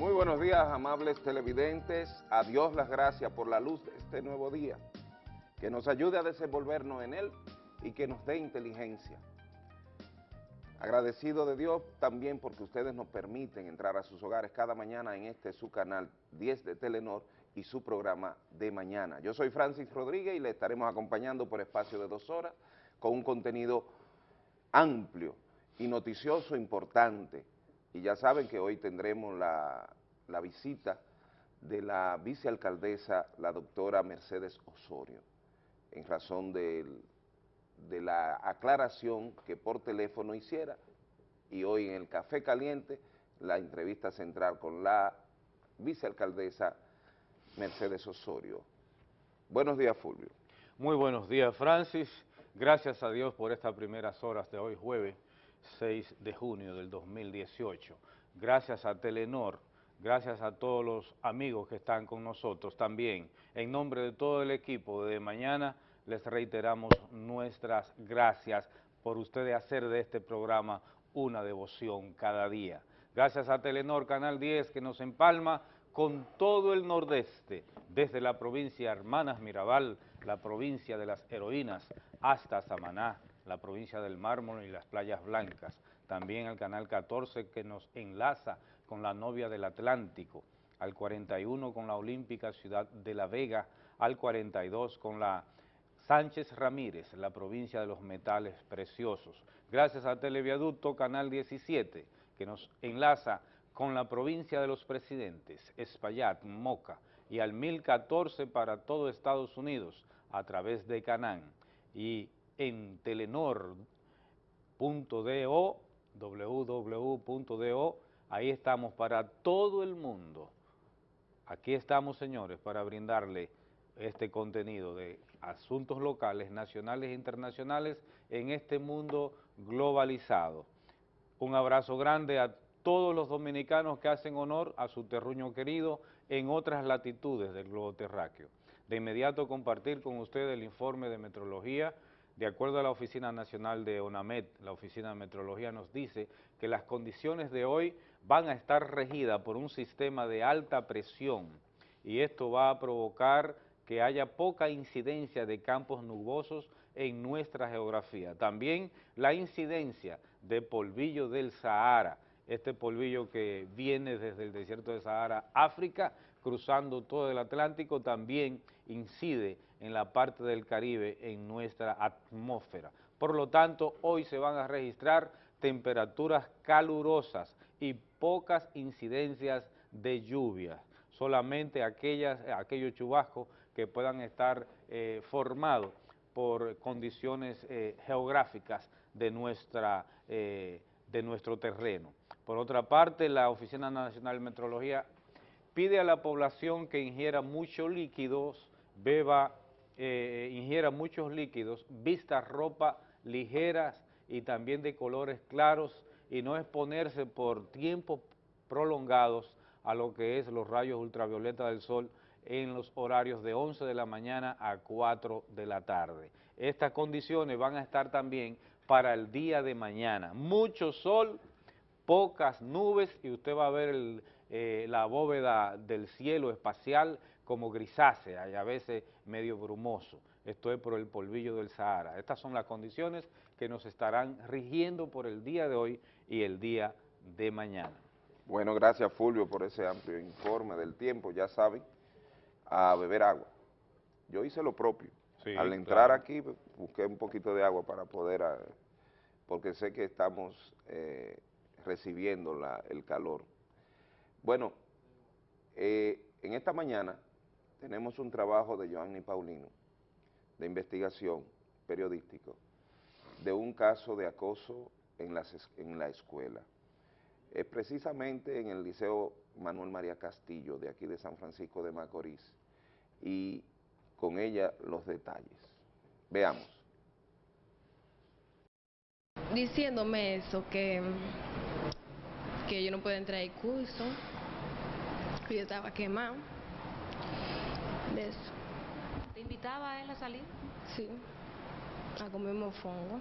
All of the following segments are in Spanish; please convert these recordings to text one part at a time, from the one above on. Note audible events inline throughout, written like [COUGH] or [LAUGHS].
Muy buenos días, amables televidentes. A Dios las gracias por la luz de este nuevo día. Que nos ayude a desenvolvernos en él y que nos dé inteligencia. Agradecido de Dios también porque ustedes nos permiten entrar a sus hogares cada mañana en este su canal 10 de Telenor y su programa de mañana. Yo soy Francis Rodríguez y le estaremos acompañando por espacio de dos horas con un contenido amplio y noticioso importante. Y ya saben que hoy tendremos la, visita de la vicealcaldesa, la doctora Mercedes Osorio, en razón de la aclaración que por teléfono hiciera y hoy en el Café Caliente la entrevista central con la vicealcaldesa Mercedes Osorio. Buenos días, Fulvio. Muy buenos días, Francis. Gracias a Dios por estas primeras horas de hoy, jueves 6 de junio del 2018. Gracias a Telenor, gracias a todos los amigos que están con nosotros también. En nombre de todo el equipo de mañana, les reiteramos nuestras gracias por ustedes hacer de este programa una devoción cada día. Gracias a Telenor Canal 10 que nos empalma con todo el nordeste, desde la provincia Hermanas Mirabal, la provincia de las heroínas, hasta Samaná, la provincia del mármol y las playas blancas. También al Canal 14 que nos enlaza con la novia del Atlántico, al 41 con la olímpica ciudad de La Vega, al 42 con la Sánchez Ramírez, la provincia de los metales preciosos. Gracias a Televiaducto Canal 17, que nos enlaza con la provincia de los presidentes, Espaillat, Moca, y al 1014 para todo Estados Unidos a través de Canán. Y en telenor.do, www.do, ahí estamos para todo el mundo. Aquí estamos, señores, para brindarle este contenido de asuntos locales, nacionales e internacionales en este mundo globalizado. Un abrazo grande a todos los dominicanos que hacen honor a su terruño querido en otras latitudes del globo terráqueo. De inmediato compartir con ustedes el informe de metrología. De acuerdo a la Oficina Nacional de ONAMET, la Oficina de Metrología nos dice que las condiciones de hoy van a estar regidas por un sistema de alta presión y esto va a provocar que haya poca incidencia de campos nubosos en nuestra geografía. También la incidencia de polvillo del Sahara, este polvillo que viene desde el desierto de Sahara, África, cruzando todo el Atlántico, también incide en la parte del Caribe, en nuestra atmósfera. Por lo tanto, hoy se van a registrar temperaturas calurosas y pocas incidencias de lluvia, solamente aquellas, aquellos chubascos que puedan estar eh, formados por condiciones eh, geográficas de, nuestra, eh, de nuestro terreno. Por otra parte, la Oficina Nacional de Metrología pide a la población que ingiera muchos líquidos, beba, ingiera muchos líquidos, vista ropa ligeras y también de colores claros y no exponerse por tiempos prolongados a lo que es los rayos ultravioleta del sol en los horarios de 11 de la mañana a 4 de la tarde. Estas condiciones van a estar también para el día de mañana. Mucho sol, pocas nubes y usted va a ver eh, la bóveda del cielo espacial como grisácea y a veces medio brumoso. Esto es por el polvillo del Sahara. Estas son las condiciones que nos estarán rigiendo por el día de hoy y el día de mañana. Bueno, gracias Fulvio por ese amplio informe del tiempo, ya saben a beber agua. Yo hice lo propio. Al entrar aquí busqué un poquito de agua para poder, ah, porque sé que estamos eh, recibiendo el calor. Bueno, eh, en esta mañana tenemos un trabajo de Joanny Paulino, de investigación periodístico, de un caso de acoso en la escuela. Es precisamente en el Liceo Manuel María Castillo, de aquí de San Francisco de Macorís, y con ella los detalles. Veamos. Diciéndome eso, que, que yo no puedo entrar al curso, que yo estaba quemado, de eso. ¿Te invitaba a él a salir? Sí, a comer mofongo.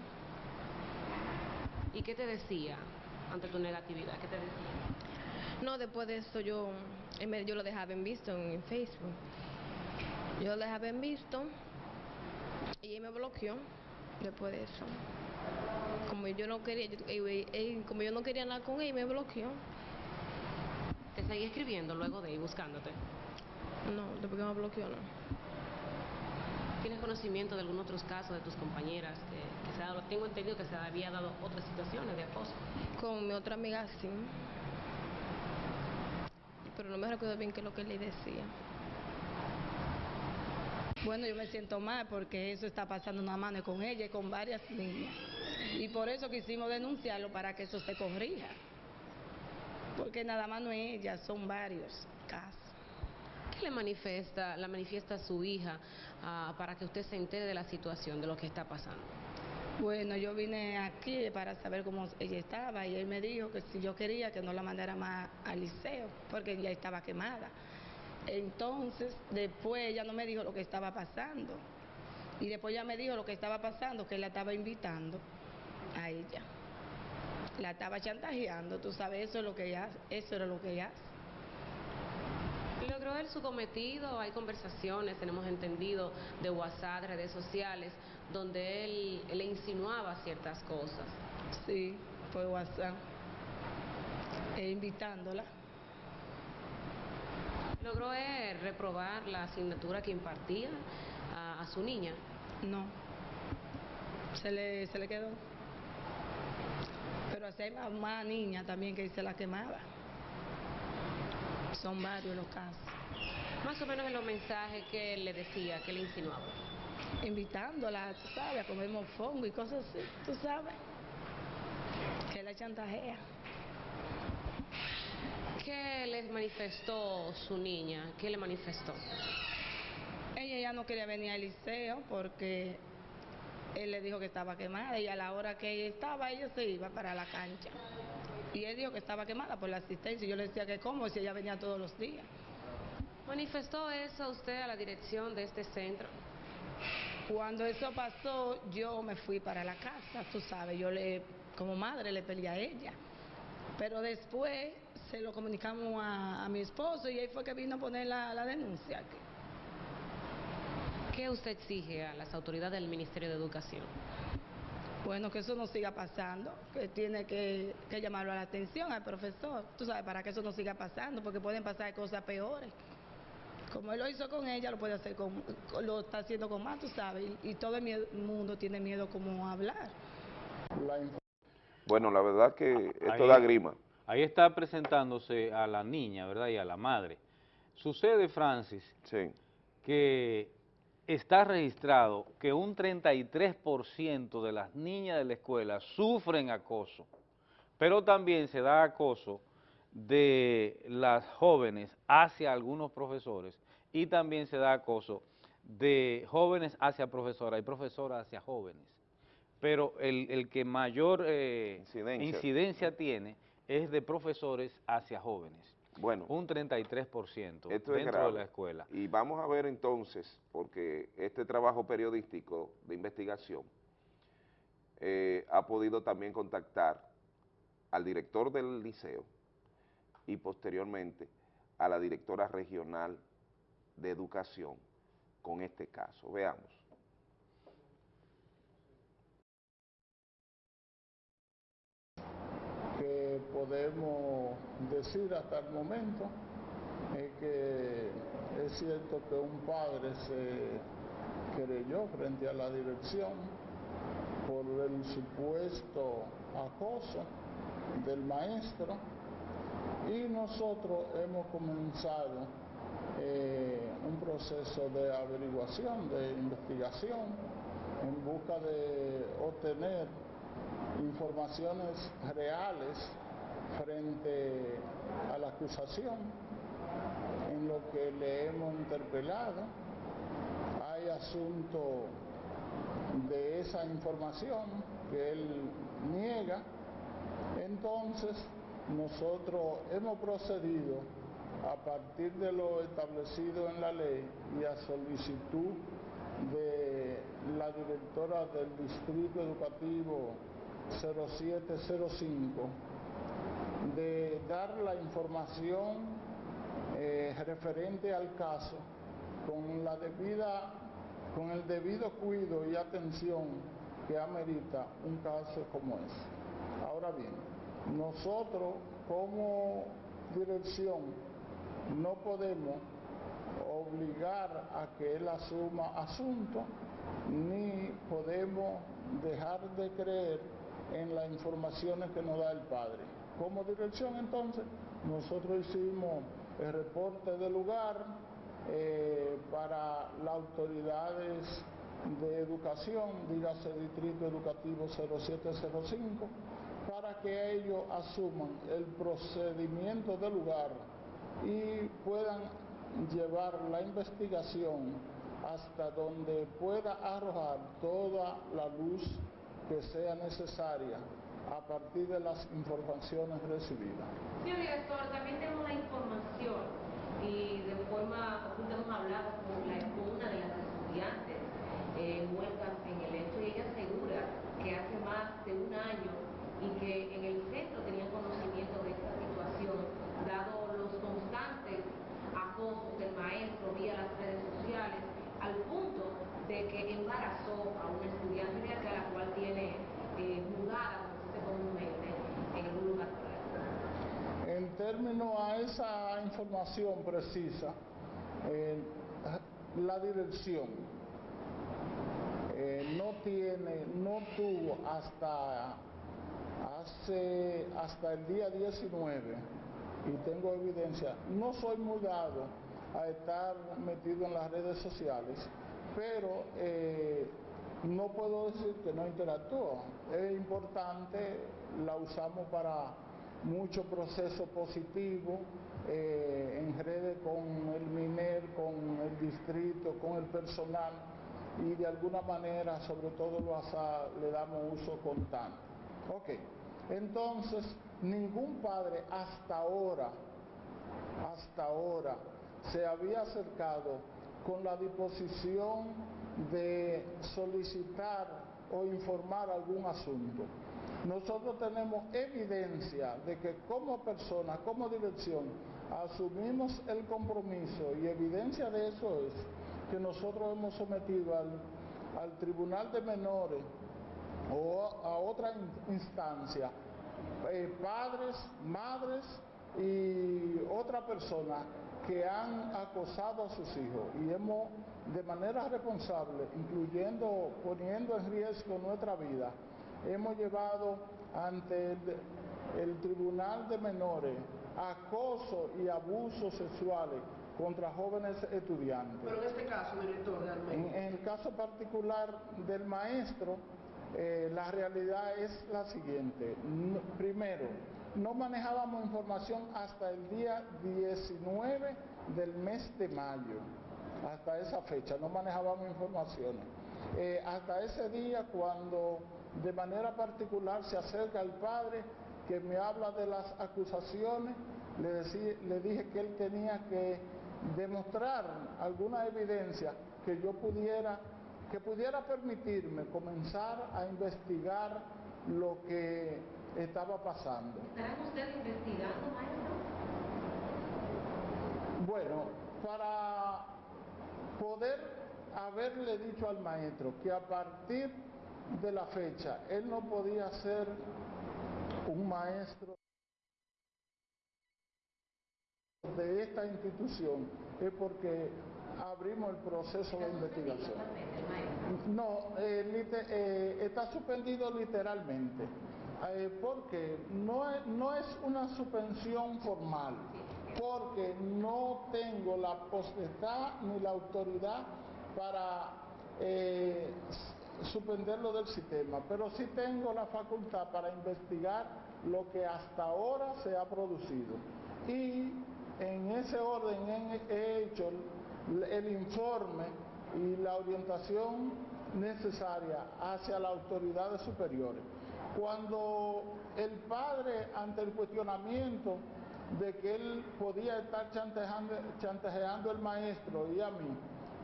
¿Y qué te decía ante tu negatividad? ¿Qué te decía? No, después de eso yo, yo lo dejaba en visto en Facebook. Yo lo dejaba en visto y él me bloqueó después de eso. Como yo no quería, yo- como yo no quería nada con él, me bloqueó. Te seguí escribiendo luego de ir buscándote. No, después que me bloqueó, no. ¿Tienes conocimiento de algunos otros casos de tus compañeras que, que se ha dado? Tengo entendido que se había dado otras situaciones de acoso. Con mi otra amiga sí. Pero no me recuerdo bien qué es lo que le decía. Bueno, yo me siento mal porque eso está pasando no es con ella y con varias niñas. Y por eso quisimos denunciarlo para que eso se corrija. Porque nada más no es ella, son varios casos. ¿Qué le manifiesta, la manifiesta a su hija ah, para que usted se entere de la situación, de lo que está pasando? Bueno, yo vine aquí para saber cómo ella estaba y él me dijo que si yo quería que no la mandara más al liceo porque ella estaba quemada. Entonces, después ella no me dijo lo que estaba pasando. Y después ella me dijo lo que estaba pasando, que la estaba invitando a ella. La estaba chantajeando, tú sabes, eso es lo que ella eso era lo que ella hace. ¿Logró él su cometido? Hay conversaciones, tenemos entendido, de WhatsApp, redes sociales, donde él, él le insinuaba ciertas cosas. Sí, por WhatsApp. E invitándola. ¿Logró él reprobar la asignatura que impartía a, a su niña? No. Se le, se le quedó. Pero así hay más, más niñas también que se la quemaba. Son varios los casos. Más o menos en los mensajes que él le decía, que le insinuaba. Invitándola, tú sabes, a comer mofongo y cosas así, tú sabes. Que la chantajea. ¿Qué les manifestó su niña? ¿Qué le manifestó? Ella ya no quería venir al liceo porque él le dijo que estaba quemada y a la hora que ella estaba, ella se iba para la cancha. Y él dijo que estaba quemada por la asistencia. Y yo le decía que cómo, si ella venía todos los días. ¿Manifestó eso usted a la dirección de este centro? Cuando eso pasó, yo me fui para la casa, tú sabes, yo le, como madre le peleé a ella. Pero después se lo comunicamos a, a mi esposo y él fue que vino a poner la, la denuncia aquí. ¿Qué usted exige a las autoridades del Ministerio de Educación? Bueno, que eso no siga pasando, que tiene que, que llamarlo a la atención al profesor, tú sabes, para que eso no siga pasando, porque pueden pasar cosas peores. Como él lo hizo con ella, lo puede hacer con, lo está haciendo con más, tú sabes, y, y todo el mundo tiene miedo como a hablar. Bueno, la verdad que esto Ahí- da grima. Ahí está presentándose a la niña, ¿verdad? Y a la madre. Sucede, Francis, Sí. que está registrado que un 33% de las niñas de la escuela sufren acoso, pero también se da acoso de las jóvenes hacia algunos profesores y también se da acoso de jóvenes hacia profesoras y profesoras hacia jóvenes. Pero el, el que mayor eh, Incidencia. incidencia tiene es de profesores hacia jóvenes, Bueno, un 33% esto es dentro de la escuela. Y vamos a ver entonces, porque este trabajo periodístico de investigación eh, ha podido también contactar al director del liceo y posteriormente a la directora regional de educación con este caso. Veamos. que podemos decir hasta el momento es que es cierto que un padre se querelló frente a la dirección por el supuesto acoso del maestro y nosotros hemos comenzado eh, un proceso de averiguación, de investigación en busca de obtener informaciones reales frente a la acusación en lo que le hemos interpelado. Hay asunto de esa información que él niega. Entonces, nosotros hemos procedido a partir de lo establecido en la ley y a solicitud de la directora del Distrito Educativo 0705 de dar la información eh, referente al caso con la debida, con el debido cuidado y atención que amerita un caso como ese. Ahora bien, nosotros como dirección no podemos obligar a que él asuma asunto, ni podemos dejar de creer en las informaciones que nos da el padre. Como dirección entonces, nosotros hicimos el reporte del lugar eh, para las autoridades de educación, dígase Distrito Educativo 0705, para que ellos asuman el procedimiento del lugar y puedan llevar la investigación hasta donde pueda arrojar toda la luz que sea necesaria a partir de las informaciones recibidas. Señor director, también tenemos la información y de forma oculta hemos hablado con, la, una de las estudiantes eh, muertas en el hecho y ella asegura que hace más de un año y que en el centro tenían conocimiento de esta situación, dado los constantes acosos del maestro vía las redes sociales, al punto de que embarazó a una estudiante de acá, la cual tiene eh, mudada, como se dice comúnmente, en algún lugar por términos a esa información precisa, la dirección eh, no tiene, no tuvo hasta hasta el día 19 y tengo evidencia, no soy mudado a estar metido en las redes sociales, pero eh, no puedo decir que no interactúo. Es importante, la usamos para mucho proceso positivo eh, en redes con el MINER, con el distrito, con el personal y de alguna manera, sobre todo lo le damos uso constante. Ok, entonces ningún padre hasta ahora, hasta ahora, se había acercado con la disposición de solicitar o informar algún asunto. Nosotros tenemos evidencia de que como persona, como dirección, asumimos el compromiso y evidencia de eso es que nosotros hemos sometido al, al Tribunal de Menores o a otra instancia, eh, padres, madres y otra persona que han acosado a sus hijos. Y hemos de manera responsable, incluyendo poniendo en riesgo nuestra vida, hemos llevado ante el, el Tribunal de Menores acoso y abusos sexuales contra jóvenes estudiantes. Pero en este caso, director, realmente. En, en el caso particular del maestro, eh, la realidad es la siguiente. No, primero, no manejábamos información hasta el día 19 del mes de mayo. Hasta esa fecha no manejábamos informaciones. Eh, hasta ese día cuando de manera particular se acerca el padre que me habla de las acusaciones, le, decí, le dije que él tenía que demostrar alguna evidencia que yo pudiera que pudiera permitirme comenzar a investigar lo que estaba pasando. ¿Estarán ustedes investigando, maestro? Bueno, para poder haberle dicho al maestro que a partir de la fecha él no podía ser un maestro de esta institución es porque abrimos el proceso de investigación. No, eh, eh, está suspendido literalmente, eh, porque no es, no es una suspensión formal, porque no tengo la potestad ni la autoridad para suspenderlo del sistema, pero sí tengo la facultad para investigar lo que hasta ahora se ha producido. Y en ese orden he hecho el informe y la orientación necesaria hacia las autoridades superiores. Cuando el padre, ante el cuestionamiento de que él podía estar chantajeando, chantajeando al maestro y a mí,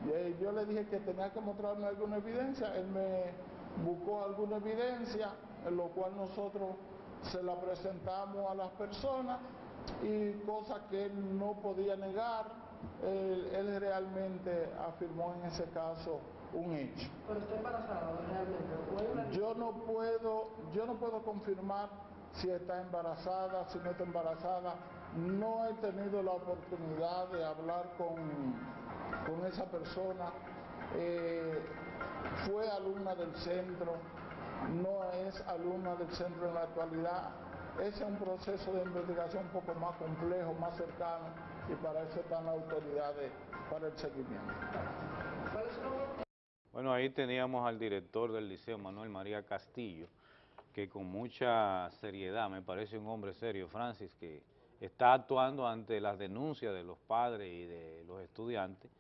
y yo le dije que tenía que mostrarme alguna evidencia, él me buscó alguna evidencia, en lo cual nosotros se la presentamos a las personas y cosas que él no podía negar, él, él realmente afirmó en ese caso un hecho. Pero está embarazada realmente. ¿O es una- Yo no puedo, yo no puedo confirmar si está embarazada, si no está embarazada. No he tenido la oportunidad de hablar con, con esa persona. Eh, fue alumna del centro, no es alumna del centro en la actualidad. Ese es un proceso de investigación un poco más complejo, más cercano, y para eso están las autoridades para el seguimiento. Bueno, ahí teníamos al director del liceo, Manuel María Castillo, que con mucha seriedad, me parece un hombre serio, Francis, que está actuando ante las denuncias de los padres y de los estudiantes,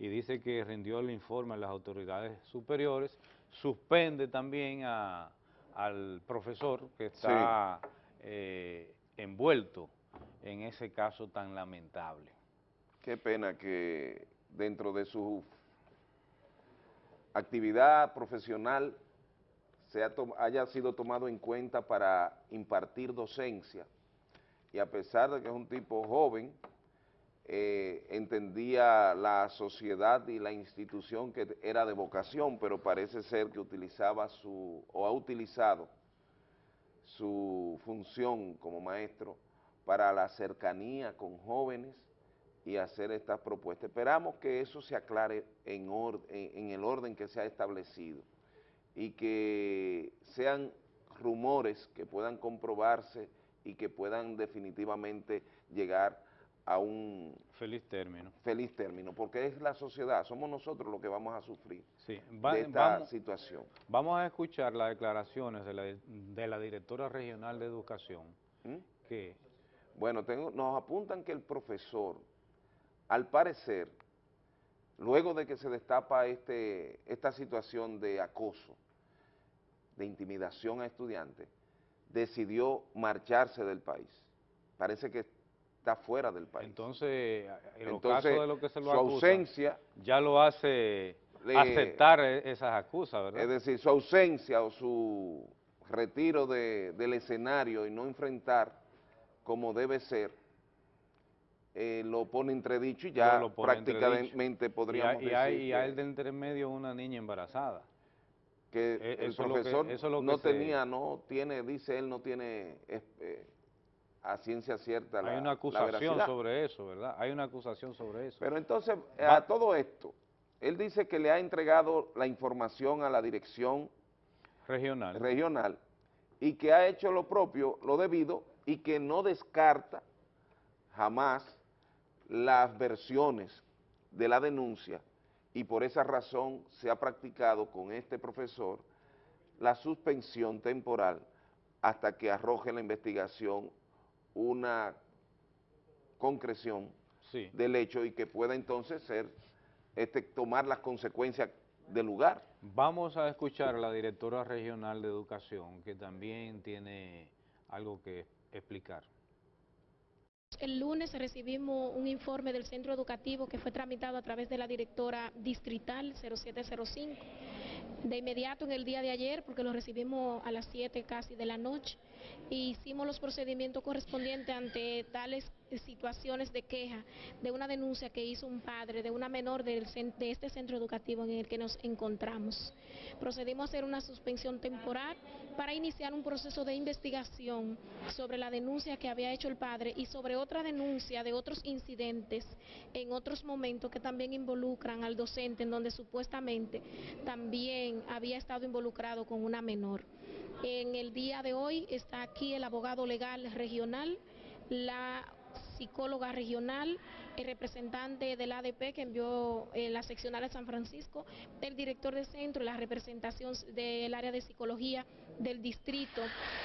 y dice que rindió el informe a las autoridades superiores, suspende también a- al profesor que está eh, envuelto en ese caso tan lamentable. Qué pena que dentro de su actividad profesional se ha haya sido tomado en cuenta para impartir docencia y a pesar de que es un tipo joven, eh, entendía la sociedad y la institución que era de vocación, pero parece ser que utilizaba su, o ha utilizado su función como maestro para la cercanía con jóvenes y hacer estas propuestas. Esperamos que eso se aclare en, or- en- en el orden que se ha establecido y que sean rumores que puedan comprobarse y que puedan definitivamente llegar a un Feliz término. feliz término, porque es la sociedad, somos nosotros los que vamos a sufrir Sí, va- de esta vamos- situación. Vamos a escuchar las declaraciones de la, de la directora regional de educación, ¿Mm? que Bueno, tengo, nos apuntan que el profesor, al parecer, luego de que se destapa este, esta situación de acoso, de intimidación a estudiantes, decidió marcharse del país. Parece que está fuera del país. entonces, en Entonces, casos de lo que se lo su acusa, ausencia, ya lo hace Le- aceptar e- esas acusas, ¿verdad? es decir, su ausencia o su retiro de- del escenario y no enfrentar como debe ser, eh, lo pone entredicho y ya Lo- prácticamente podríamos y hay- decir y hay de entre medio una niña embarazada. que Eh, el que- profesor que no se- tenía, no tiene, dice él, no tiene es- eh, a ciencia cierta la hay una acusación sobre eso, ¿verdad? Hay una acusación sobre eso. Pero entonces, Va- a todo esto, él dice que le ha entregado la información a la dirección Regional. regional y que ha hecho lo propio, lo debido, y que no descarta jamás las versiones de la denuncia y por esa razón se ha practicado con este profesor la suspensión temporal hasta que arroje la investigación una concreción sí. del hecho y que pueda entonces ser, este, tomar las consecuencias del lugar. Vamos a escuchar a la directora regional de educación, que también tiene algo que explicar. El lunes recibimos un informe del centro educativo que fue tramitado a través de la directora distrital 0705. De inmediato en el día de ayer, porque lo recibimos a las 7 casi de la noche, e hicimos los procedimientos correspondientes ante tales situaciones de queja de una denuncia que hizo un padre de una menor del de este centro educativo en el que nos encontramos. Procedimos a hacer una suspensión temporal para iniciar un proceso de investigación sobre la denuncia que había hecho el padre y sobre otra denuncia de otros incidentes en otros momentos que también involucran al docente en donde supuestamente también había estado involucrado con una menor. En el día de hoy está aquí el abogado legal regional, la psicóloga regional, el representante del ADP que envió eh, la seccional de San Francisco, el director del centro la representación del área de psicología del distrito,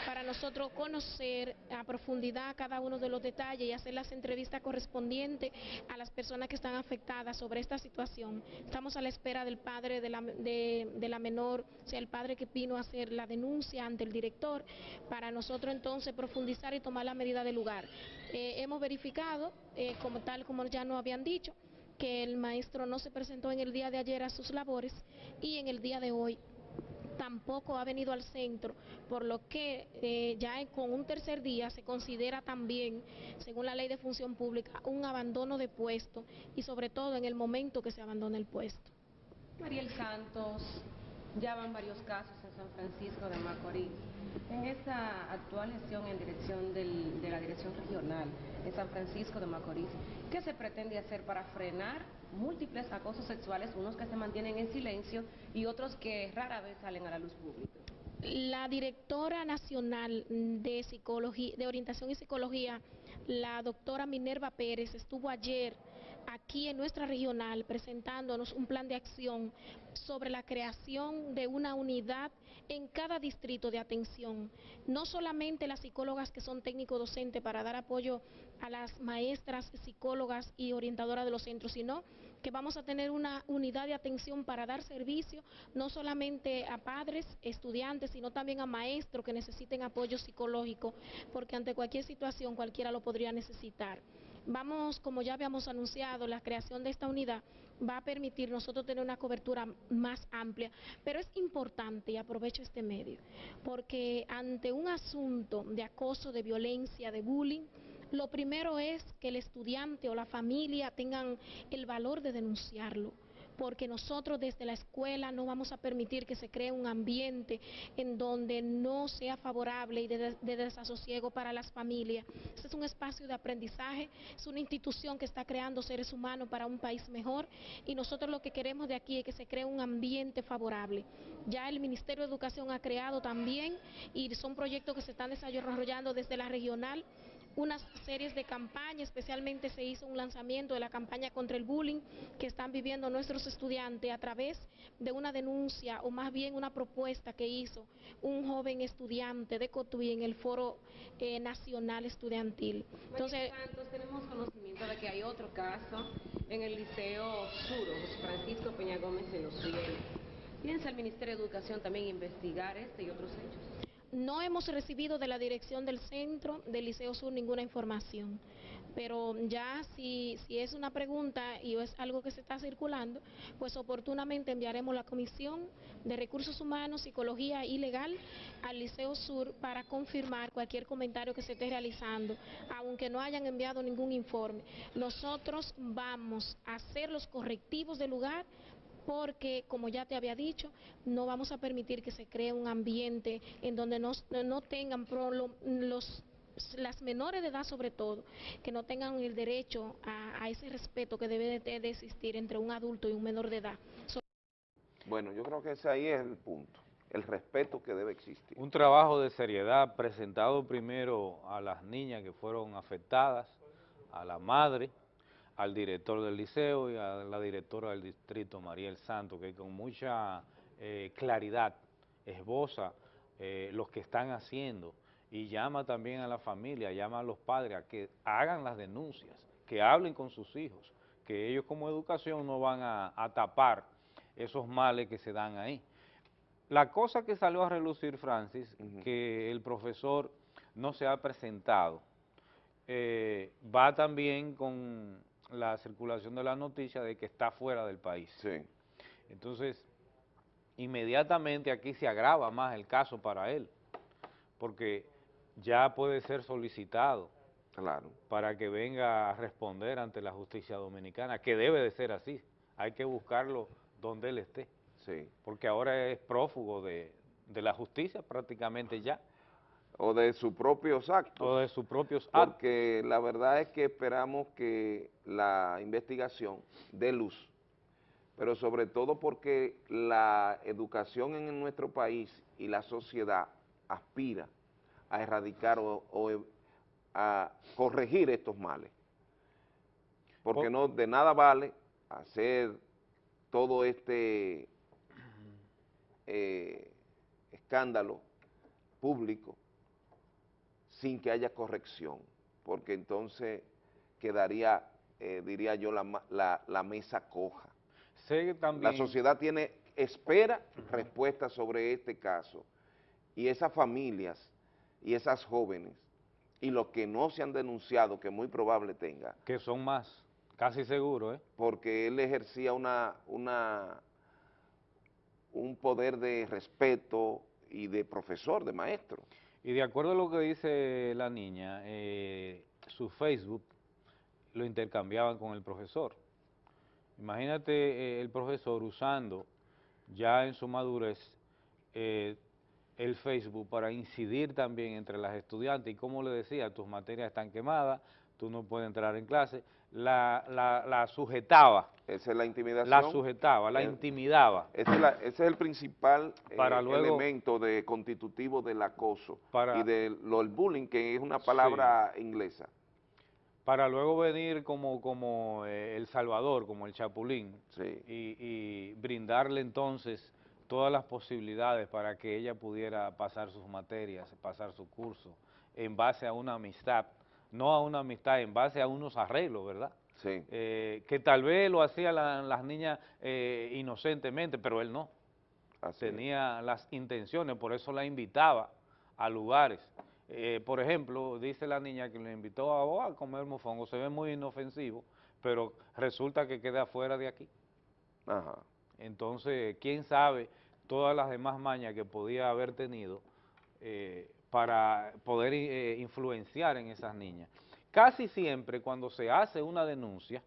para nosotros conocer a profundidad cada uno de los detalles y hacer las entrevistas correspondientes a las personas que están afectadas sobre esta situación. Estamos a la espera del padre de la, de la menor, o sea, el padre que vino a hacer la denuncia ante el director, para nosotros entonces profundizar y tomar la medida del lugar. Eh, hemos verificado, eh, como tal como ya nos habían dicho, que el maestro no se presentó en el día de ayer a sus labores y en el día de hoy tampoco ha venido al centro, por lo que eh, ya con un tercer día se considera también, según la ley de función pública, un abandono de puesto y sobre todo en el momento que se abandona el puesto. Mariel Santos, ya van varios casos San Francisco de Macorís. En esta actual gestión en dirección de la Dirección Regional en San Francisco de Macorís, ¿qué se pretende hacer para frenar múltiples acosos sexuales, unos que se mantienen en silencio y otros que rara vez salen a la luz pública? La directora nacional de, psicología, de orientación y psicología, la doctora Minerva Pérez, estuvo ayer aquí en nuestra regional presentándonos un plan de acción sobre la creación de una unidad en cada distrito de atención. No solamente las psicólogas que son técnico docentes para dar apoyo a las maestras, psicólogas y orientadoras de los centros, sino que vamos a tener una unidad de atención para dar servicio no solamente a padres, estudiantes, sino también a maestros que necesiten apoyo psicológico, porque ante cualquier situación cualquiera lo podría necesitar. Vamos, como ya habíamos anunciado, la creación de esta unidad va a permitir nosotros tener una cobertura más amplia, pero es importante, y aprovecho este medio, porque ante un asunto de acoso, de violencia, de bullying, lo primero es que el estudiante o la familia tengan el valor de denunciarlo porque nosotros desde la escuela no vamos a permitir que se cree un ambiente en donde no sea favorable y de, desasosiego para las familias. Este es un espacio de aprendizaje, es una institución que está creando seres humanos para un país mejor y nosotros lo que queremos de aquí es que se cree un ambiente favorable. Ya el Ministerio de Educación ha creado también y son proyectos que se están desarrollando desde la regional unas series de campañas, especialmente se hizo un lanzamiento de la campaña contra el bullying que están viviendo nuestros estudiantes a través de una denuncia o más bien una propuesta que hizo un joven estudiante de Cotuí en el Foro eh, Nacional Estudiantil. Entonces, tenemos conocimiento de que hay otro caso en el Liceo Sur, José Francisco Peña Gómez en Los Cielos. ¿Piensa el Ministerio de Educación también investigar este y otros hechos? No hemos recibido de la dirección del centro del Liceo Sur ninguna información, pero ya si, es una pregunta y es algo que se está circulando, pues oportunamente enviaremos la Comisión de Recursos Humanos, Psicología y Legal al Liceo Sur para confirmar cualquier comentario que se esté realizando, aunque no hayan enviado ningún informe. Nosotros vamos a hacer los correctivos del lugar porque, como ya te había dicho, no vamos a permitir que se cree un ambiente en donde no, tengan los las menores de edad sobre todo, que no tengan el derecho a, ese respeto que debe de, existir entre un adulto y un menor de edad. bueno, yo creo que ese ahí es el punto, el respeto que debe existir. Un trabajo de seriedad presentado primero a las niñas que fueron afectadas, a la madre, al director del liceo y a la directora del distrito, Mariel Santo, que con mucha eh, claridad esboza eh, lo que están haciendo y llama también a la familia, llama a los padres a que hagan las denuncias, que hablen con sus hijos, que ellos como educación no van a, tapar esos males que se dan ahí. La cosa que salió a relucir, Francis, que el profesor no se ha presentado, eh, va también con la circulación de la noticia de que está fuera del país. Sí. Entonces, inmediatamente aquí se agrava más el caso para él, porque ya puede ser solicitado claro. para que venga a responder ante la justicia dominicana, que debe de ser así, hay que buscarlo donde él esté, sí. porque ahora es prófugo de, de la justicia prácticamente ya o de sus propios actos. O de sus propios actos. Porque la verdad es que esperamos que la investigación dé luz, pero sobre todo porque la educación en nuestro país y la sociedad aspira a erradicar o, a corregir estos males. Porque no de nada vale hacer todo este eh, escándalo público sin que haya corrección, porque entonces quedaría, eh, diría yo, la, la, mesa coja. La sociedad tiene, espera respuestas sobre este caso, y esas familias y esas jóvenes, y los que no se han denunciado, que muy probable tenga. Que son más, casi seguro, ¿eh? Porque él ejercía una, una, un poder de respeto y de profesor, de maestro. Y de acuerdo a lo que dice la niña, eh, su Facebook lo intercambiaban con el profesor. Imagínate eh, el profesor usando ya en su madurez eh, el Facebook para incidir también entre las estudiantes y como le decía, tus materias están quemadas, tú no puedes entrar en clase, la, la, sujetaba. Esa es la intimidación. La sujetaba, la intimidaba. Ese es, el principal eh, elemento de constitutivo del acoso y del el bullying, que es una palabra inglesa. Para luego venir como, como eh, El Salvador, como el Chapulín, y, y brindarle entonces todas las posibilidades para que ella pudiera pasar sus materias, pasar su curso, en base a una amistad, no a una amistad, en base a unos arreglos, ¿verdad? Sí. Eh, que tal vez lo hacían las niñas eh, inocentemente, pero él no. Tenía las intenciones, por eso la invitaba a lugares. Eh, por ejemplo, dice la niña que le invitó a, oh, a comer mofongo, se ve muy inofensivo, pero resulta que queda fuera de aquí. Ajá. Entonces, quién sabe todas las demás mañas que podía haber tenido eh, para poder eh, influenciar en esas niñas. Casi siempre cuando se hace una denuncia,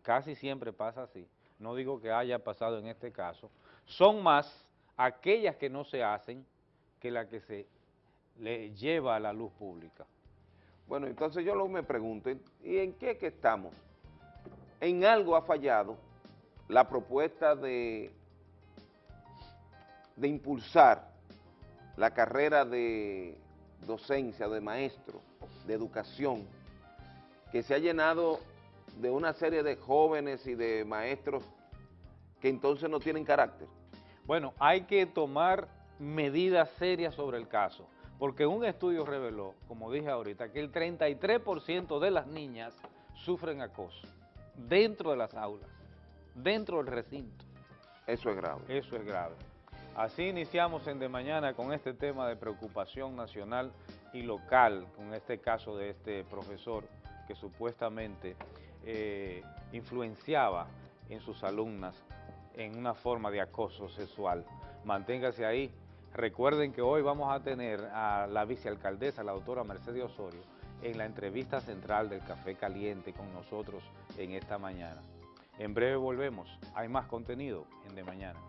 casi siempre pasa así, no digo que haya pasado en este caso, son más aquellas que no se hacen que las que se le lleva a la luz pública. Bueno, entonces yo lo me pregunto, ¿y en qué que estamos? En algo ha fallado la propuesta de, de impulsar la carrera de docencia, de maestro, de educación, que se ha llenado de una serie de jóvenes y de maestros que entonces no tienen carácter. Bueno, hay que tomar medidas serias sobre el caso, porque un estudio reveló, como dije ahorita, que el 33% de las niñas sufren acoso dentro de las aulas dentro del recinto. Eso es grave. Eso es grave. Así iniciamos en De Mañana con este tema de preocupación nacional y local, con este caso de este profesor que supuestamente eh, influenciaba en sus alumnas en una forma de acoso sexual. Manténgase ahí. Recuerden que hoy vamos a tener a la vicealcaldesa, la doctora Mercedes Osorio, en la entrevista central del Café Caliente con nosotros en esta mañana. En breve volvemos. Hay más contenido en De Mañana.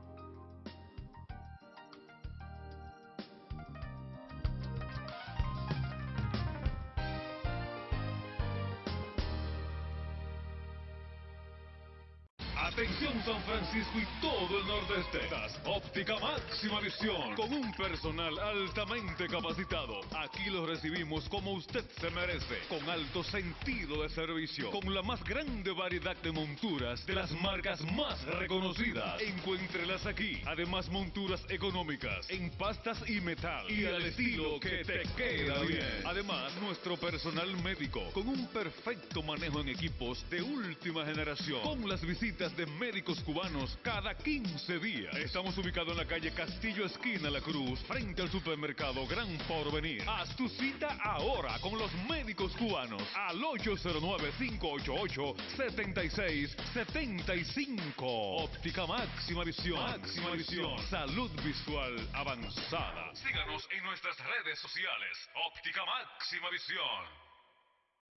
Atención San Francisco y todo el nordeste. Óptica Máxima Visión. Con un personal altamente capacitado. Aquí lo recibimos como usted se merece. Con alto sentido de servicio. Con la más grande variedad de monturas de las marcas más reconocidas. Encuéntrelas aquí. Además monturas económicas. En pastas y metal. Y al estilo que te queda bien. Además nuestro personal médico. Con un perfecto manejo en equipos de última generación. Con las visitas de médicos cubanos cada 15 días. Estamos ubicados en la calle Castillo Esquina La Cruz, frente al supermercado Gran Porvenir. Haz tu cita ahora con los médicos cubanos al 809-588-7675. Óptica Máxima Visión. Máxima Visión. Salud visual avanzada. Síganos en nuestras redes sociales. Óptica Máxima Visión.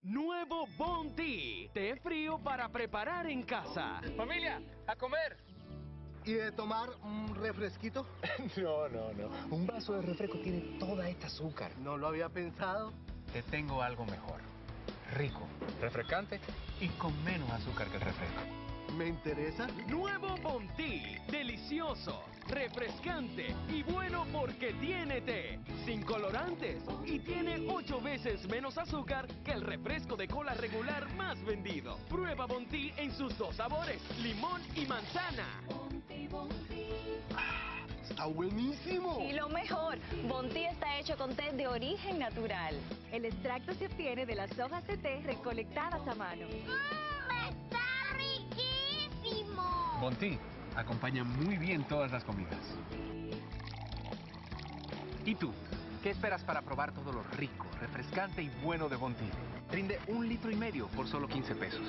Nuevo Bondi, té frío para preparar en casa. Familia, a comer. ¿Y de tomar un refresquito? [LAUGHS] no, no, no. Un vaso de refresco tiene toda esta azúcar. No lo había pensado. Te tengo algo mejor. Rico, refrescante y con menos azúcar que el refresco. ¿Me interesa? Nuevo Bondi, delicioso refrescante y bueno porque tiene té, sin colorantes y tiene 8 veces menos azúcar que el refresco de cola regular más vendido. Prueba Bonti en sus dos sabores, limón y manzana. ¡Está buenísimo! Y lo mejor, Bonti está hecho con té de origen natural. El extracto se obtiene de las hojas de té recolectadas a mano. ¡Mmm, ¡Está riquísimo! Bonti acompaña muy bien todas las comidas. ¿Y tú? ¿Qué esperas para probar todo lo rico, refrescante y bueno de Bonti? Rinde un litro y medio por solo 15 pesos.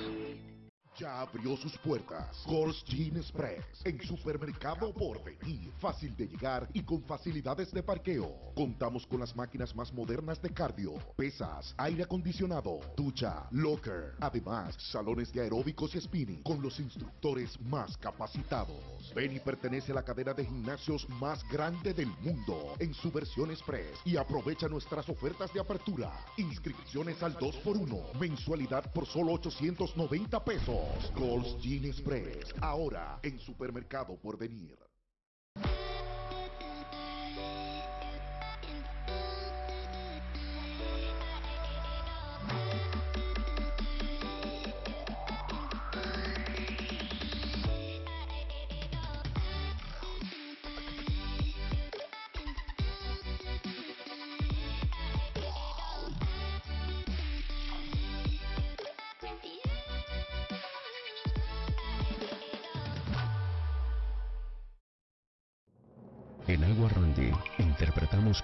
Ya abrió sus puertas. Gold's Gin Express en Supermercado Porvenir. Fácil de llegar y con facilidades de parqueo. Contamos con las máquinas más modernas de cardio, pesas, aire acondicionado, ducha, locker. Además, salones de aeróbicos y spinning con los instructores más capacitados. Beni pertenece a la cadena de gimnasios más grande del mundo en su versión Express y aprovecha nuestras ofertas de apertura. Inscripciones al 2x1, mensualidad por solo 890 pesos. Gold's Express, ahora en Supermercado por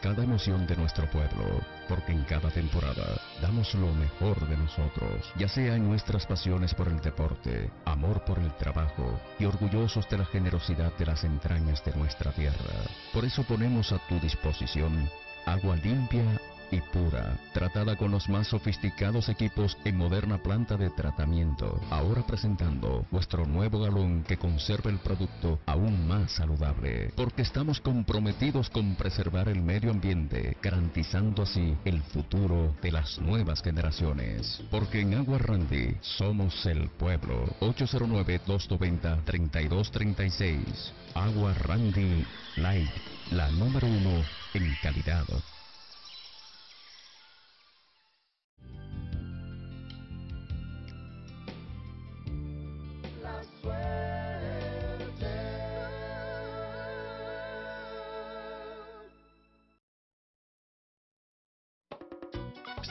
cada emoción de nuestro pueblo, porque en cada temporada damos lo mejor de nosotros, ya sea en nuestras pasiones por el deporte, amor por el trabajo y orgullosos de la generosidad de las entrañas de nuestra tierra. Por eso ponemos a tu disposición agua limpia y pura, tratada con los más sofisticados equipos en moderna planta de tratamiento. Ahora presentando nuestro nuevo galón que conserva el producto aún más saludable, porque estamos comprometidos con preservar el medio ambiente, garantizando así el futuro de las nuevas generaciones. Porque en Agua Randy somos el pueblo. 809-290-3236. Agua Randy Light, la número uno en calidad.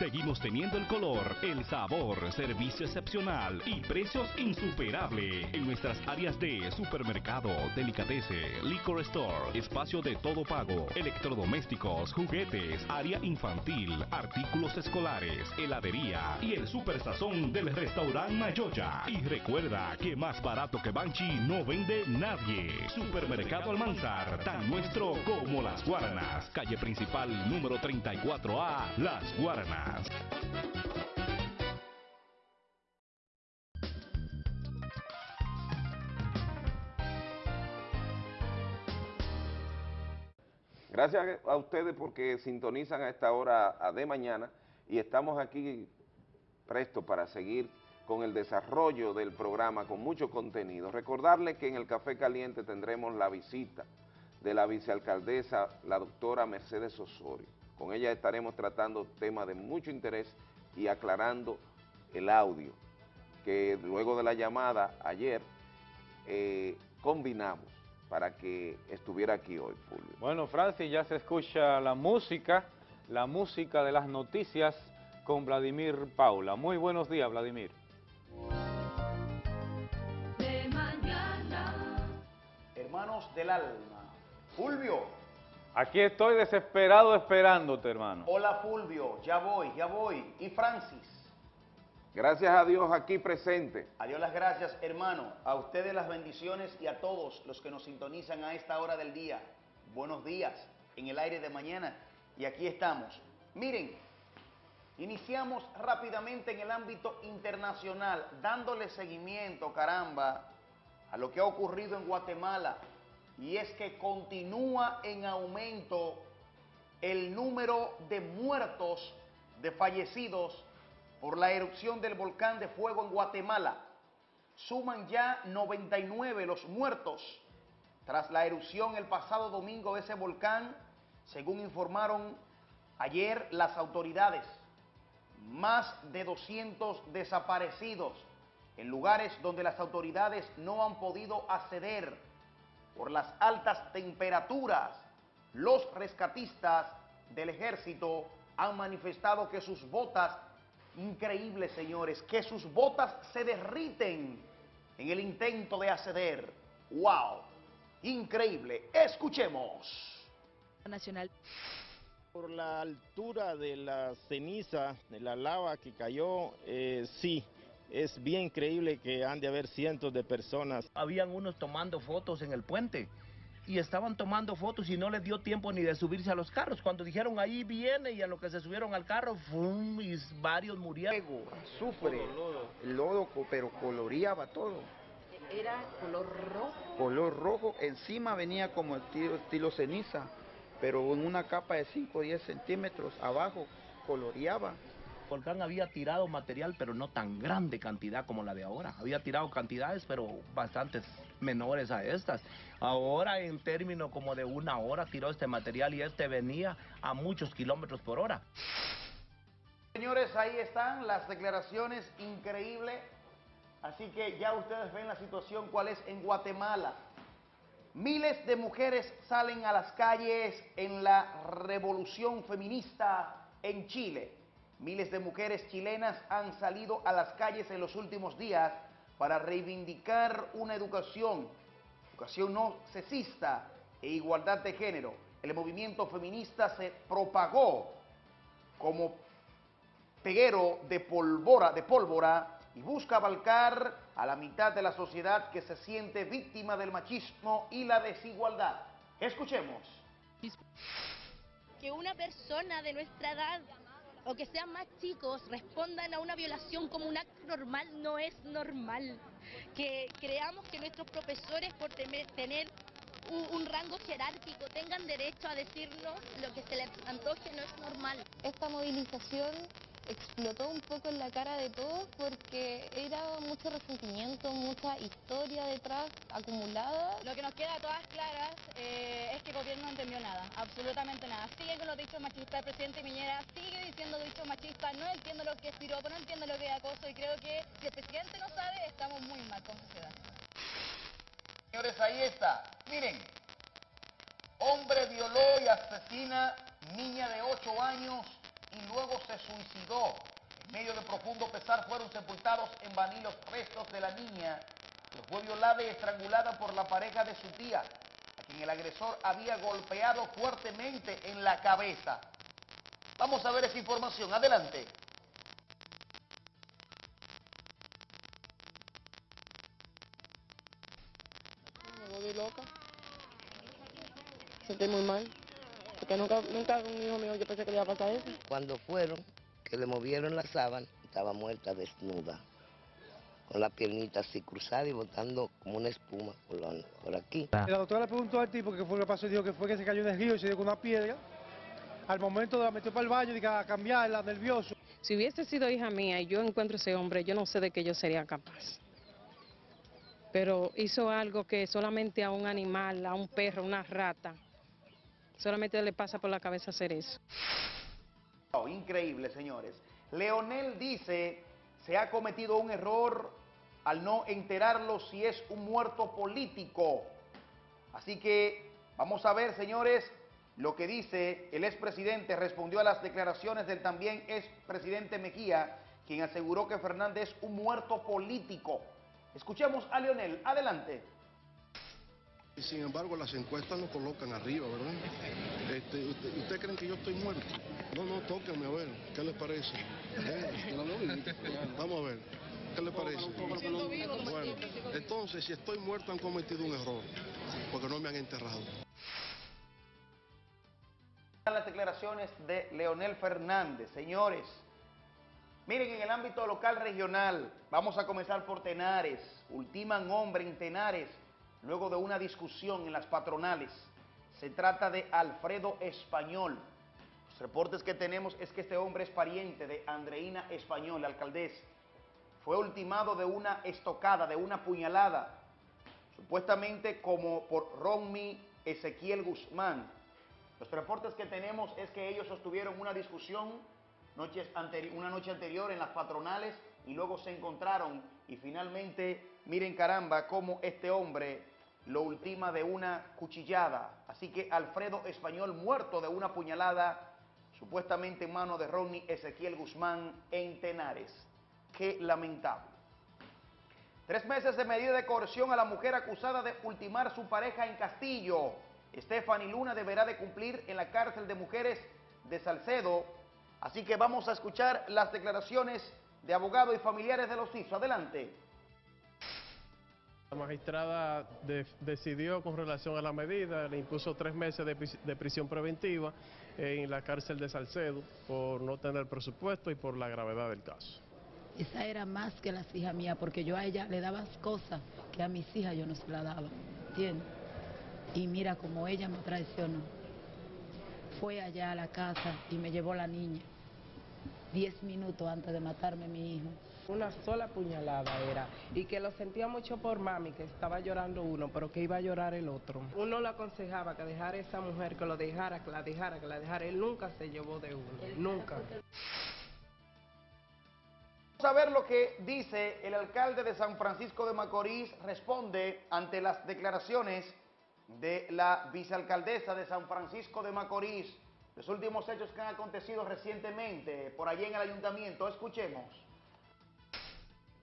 Seguimos teniendo el color, el sabor, servicio excepcional y precios insuperables en nuestras áreas de supermercado, delicatese, liquor store, espacio de todo pago, electrodomésticos, juguetes, área infantil, artículos escolares, heladería y el super sazón del restaurante Mayoya. Y recuerda que más barato que Banchi no vende nadie. Supermercado Almanzar, tan nuestro como las Guaranas. Calle principal número 34A, Las Guaranas. Gracias a ustedes porque sintonizan a esta hora de mañana y estamos aquí prestos para seguir con el desarrollo del programa con mucho contenido. Recordarles que en el Café Caliente tendremos la visita de la vicealcaldesa, la doctora Mercedes Osorio. Con ella estaremos tratando temas de mucho interés y aclarando el audio, que luego de la llamada ayer eh, combinamos para que estuviera aquí hoy, Fulvio. Bueno, Francis, ya se escucha la música, la música de las noticias con Vladimir Paula. Muy buenos días, Vladimir. De mañana. Hermanos del alma. Fulvio. Aquí estoy desesperado esperándote, hermano. Hola Fulvio, ya voy, ya voy. Y Francis. Gracias a Dios aquí presente. A Dios las gracias, hermano. A ustedes las bendiciones y a todos los que nos sintonizan a esta hora del día. Buenos días en el aire de mañana. Y aquí estamos. Miren, iniciamos rápidamente en el ámbito internacional, dándole seguimiento, caramba, a lo que ha ocurrido en Guatemala. Y es que continúa en aumento el número de muertos, de fallecidos por la erupción del volcán de fuego en Guatemala. Suman ya 99 los muertos tras la erupción el pasado domingo de ese volcán, según informaron ayer las autoridades. Más de 200 desaparecidos en lugares donde las autoridades no han podido acceder por las altas temperaturas. Los rescatistas del ejército han manifestado que sus botas Increíble, señores, que sus botas se derriten en el intento de acceder. ¡Wow! Increíble. Escuchemos. Nacional. Por la altura de la ceniza, de la lava que cayó, eh, sí, es bien increíble que han de haber cientos de personas. Habían unos tomando fotos en el puente y estaban tomando fotos y no les dio tiempo ni de subirse a los carros. Cuando dijeron ahí viene y a lo que se subieron al carro, ¡fum! y varios murieron. Azufre, lodo, co- pero coloreaba todo. Era color rojo. Color rojo, encima venía como estilo, estilo ceniza, pero en una capa de 5 o 10 centímetros abajo coloreaba. Volcán había tirado material, pero no tan grande cantidad como la de ahora. Había tirado cantidades, pero bastantes menores a estas. Ahora, en términos como de una hora, tiró este material y este venía a muchos kilómetros por hora. Señores, ahí están las declaraciones increíbles. Así que ya ustedes ven la situación cuál es en Guatemala. Miles de mujeres salen a las calles en la revolución feminista en Chile. Miles de mujeres chilenas han salido a las calles en los últimos días para reivindicar una educación, educación no sexista e igualdad de género. El movimiento feminista se propagó como peguero de pólvora, de pólvora y busca abarcar a la mitad de la sociedad que se siente víctima del machismo y la desigualdad. Escuchemos. que una persona de nuestra edad o que sean más chicos respondan a una violación como un acto normal no es normal. Que creamos que nuestros profesores por tener un, un rango jerárquico tengan derecho a decirnos lo que se les antoje no es normal. Esta movilización explotó un poco en la cara de todos porque era mucho resentimiento, mucha historia detrás acumulada. Lo que nos queda a todas claras eh, es que el gobierno no entendió nada, absolutamente nada. Sigue con los dichos machistas, el presidente Piñera sigue diciendo dichos machistas, no entiendo lo que es piropo, no entiendo lo que es acoso y creo que si el presidente no sabe, estamos muy mal como sociedad. Señores, ahí está. Miren, hombre violó y asesina niña de 8 años y luego se suicidó. En medio de profundo pesar fueron sepultados en Baní los restos de la niña que fue violada y estrangulada por la pareja de su tía, a quien el agresor había golpeado fuertemente en la cabeza. Vamos a ver esa información. Adelante. Me volví loca. Sentí muy mal. Porque nunca, nunca un hijo mío yo pensé que le iba a pasar eso. Cuando fueron, que le movieron la sábana, estaba muerta desnuda, con la piernita así cruzada y botando como una espuma por, la- por aquí. La doctora le preguntó al tipo qué fue lo que pasó y dijo que fue que se cayó en el río y se dio con una piedra. Al momento la metió para el baño y a cambiarla, nervioso. Si hubiese sido hija mía y yo encuentro ese hombre, yo no sé de qué yo sería capaz. Pero hizo algo que solamente a un animal, a un perro, una rata, solamente le pasa por la cabeza hacer eso. Oh, increíble, señores. Leonel dice, se ha cometido un error al no enterarlo si es un muerto político. Así que vamos a ver, señores, lo que dice el expresidente. Respondió a las declaraciones del también expresidente Mejía, quien aseguró que Fernández es un muerto político. Escuchemos a Leonel. Adelante. Y sin embargo las encuestas lo colocan arriba, ¿verdad? Este, usted, ¿Usted creen que yo estoy muerto? No, no, tóquenme a ver, ¿qué les parece? ¿Eh? [LAUGHS] Vamos a ver, ¿qué les parece? Bueno, entonces si estoy muerto han cometido un error, porque no me han enterrado. las declaraciones de Leonel Fernández. Señores, miren, en el ámbito local regional, vamos a comenzar por Tenares. Ultiman hombre en Tenares luego de una discusión en las patronales. Se trata de Alfredo Español. Los reportes que tenemos es que este hombre es pariente de Andreina Español, la alcaldesa. Fue ultimado de una estocada, de una puñalada, supuestamente como por Ronmi Ezequiel Guzmán. Los reportes que tenemos es que ellos sostuvieron una discusión noches una noche anterior en las patronales y luego se encontraron y finalmente, miren caramba, cómo este hombre lo ultima de una cuchillada. Así que Alfredo Español muerto de una puñalada, supuestamente en mano de Ronnie Ezequiel Guzmán en Tenares. Qué lamentable. Tres meses de medida de coerción a la mujer acusada de ultimar su pareja en Castillo. Stephanie Luna deberá de cumplir en la cárcel de mujeres de Salcedo. Así que vamos a escuchar las declaraciones de abogados y familiares de los hijos. Adelante. La magistrada de- decidió con relación a la medida, le impuso tres meses de, pris- de prisión preventiva en la cárcel de Salcedo por no tener presupuesto y por la gravedad del caso. Esa era más que las hijas mías, porque yo a ella le daba cosas que a mis hijas yo no se la daba, ¿entiendes? Y mira como ella me traicionó. Fue allá a la casa y me llevó la niña, diez minutos antes de matarme mi hijo. Una sola puñalada era. Y que lo sentía mucho por mami, que estaba llorando uno, pero que iba a llorar el otro. Uno le aconsejaba que dejara a esa mujer, que lo dejara, que la dejara, que la dejara. Él nunca se llevó de uno. Nunca. Vamos a ver lo que dice el alcalde de San Francisco de Macorís, responde ante las declaraciones de la vicealcaldesa de San Francisco de Macorís, los últimos hechos que han acontecido recientemente por allí en el ayuntamiento. Escuchemos.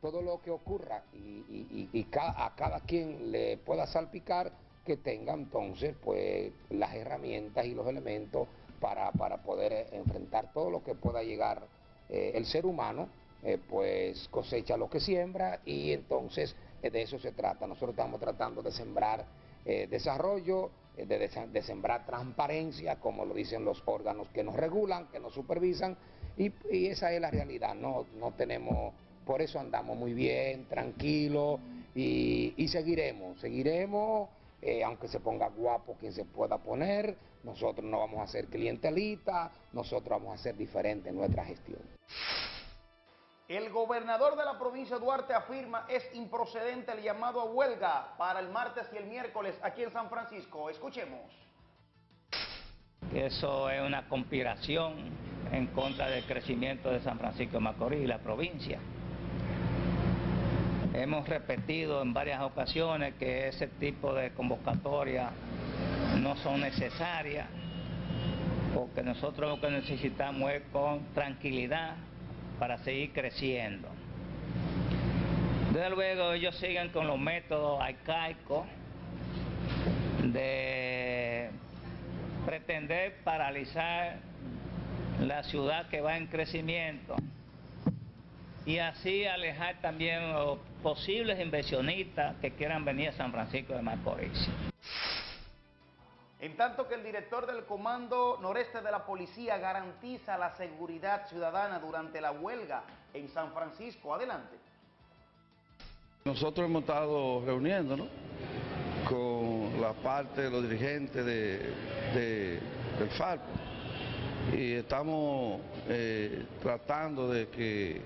Todo lo que ocurra y, y- a cada quien le pueda salpicar que tenga entonces pues las herramientas y los elementos para, para poder eh, enfrentar todo lo que pueda llegar eh, el ser humano eh, pues cosecha lo que siembra y entonces de eso se trata. Nosotros estamos tratando de sembrar desarrollo de, de sembrar transparencia como lo dicen los órganos que nos regulan que nos supervisan y, y esa es la realidad. No no tenemos por eso andamos muy bien, tranquilos y, y seguiremos, seguiremos, eh, aunque se ponga guapo quien se pueda poner, nosotros no vamos a ser clientelistas, nosotros vamos a ser diferentes en nuestra gestión. El gobernador de la provincia de Duarte afirma es improcedente el llamado a huelga para el martes y el miércoles aquí en San Francisco. Escuchemos. que eso es una conspiración en contra del crecimiento de San Francisco de Macorís y la provincia. Hemos repetido en varias ocasiones que ese tipo de convocatorias no son necesarias, porque nosotros lo que necesitamos es con tranquilidad para seguir creciendo. Desde luego ellos siguen con los métodos arcaicos de pretender paralizar la ciudad que va en crecimiento y así alejar también los posibles inversionistas que quieran venir a San Francisco de Macorís. En tanto que el director del Comando Noreste de la Policía garantiza la seguridad ciudadana durante la huelga en San Francisco. Adelante. Nosotros hemos estado reuniéndonos con la parte de los dirigentes de, de- del FARC y estamos eh, tratando de que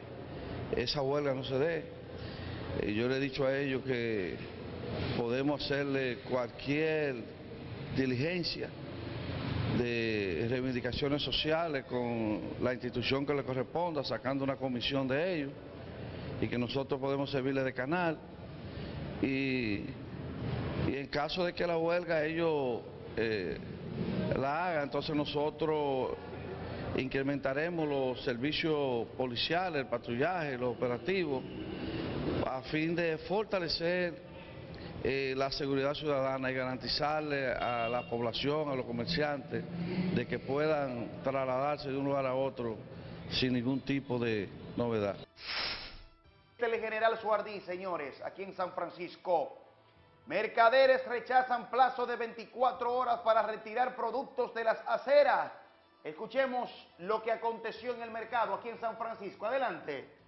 esa huelga no se dé. Yo le he dicho a ellos que podemos hacerle cualquier diligencia de reivindicaciones sociales con la institución que le corresponda, sacando una comisión de ellos y que nosotros podemos servirle de canal. Y, y en caso de que la huelga ellos eh, la hagan, entonces nosotros incrementaremos los servicios policiales, el patrullaje, los operativos, a fin de fortalecer eh, la seguridad ciudadana y garantizarle a la población, a los comerciantes, de que puedan trasladarse de un lugar a otro sin ningún tipo de novedad. Telegeneral Suardí, señores, aquí en San Francisco. Mercaderes rechazan plazo de 24 horas para retirar productos de las aceras. Escuchemos lo que aconteció en el mercado aquí en San Francisco. Adelante.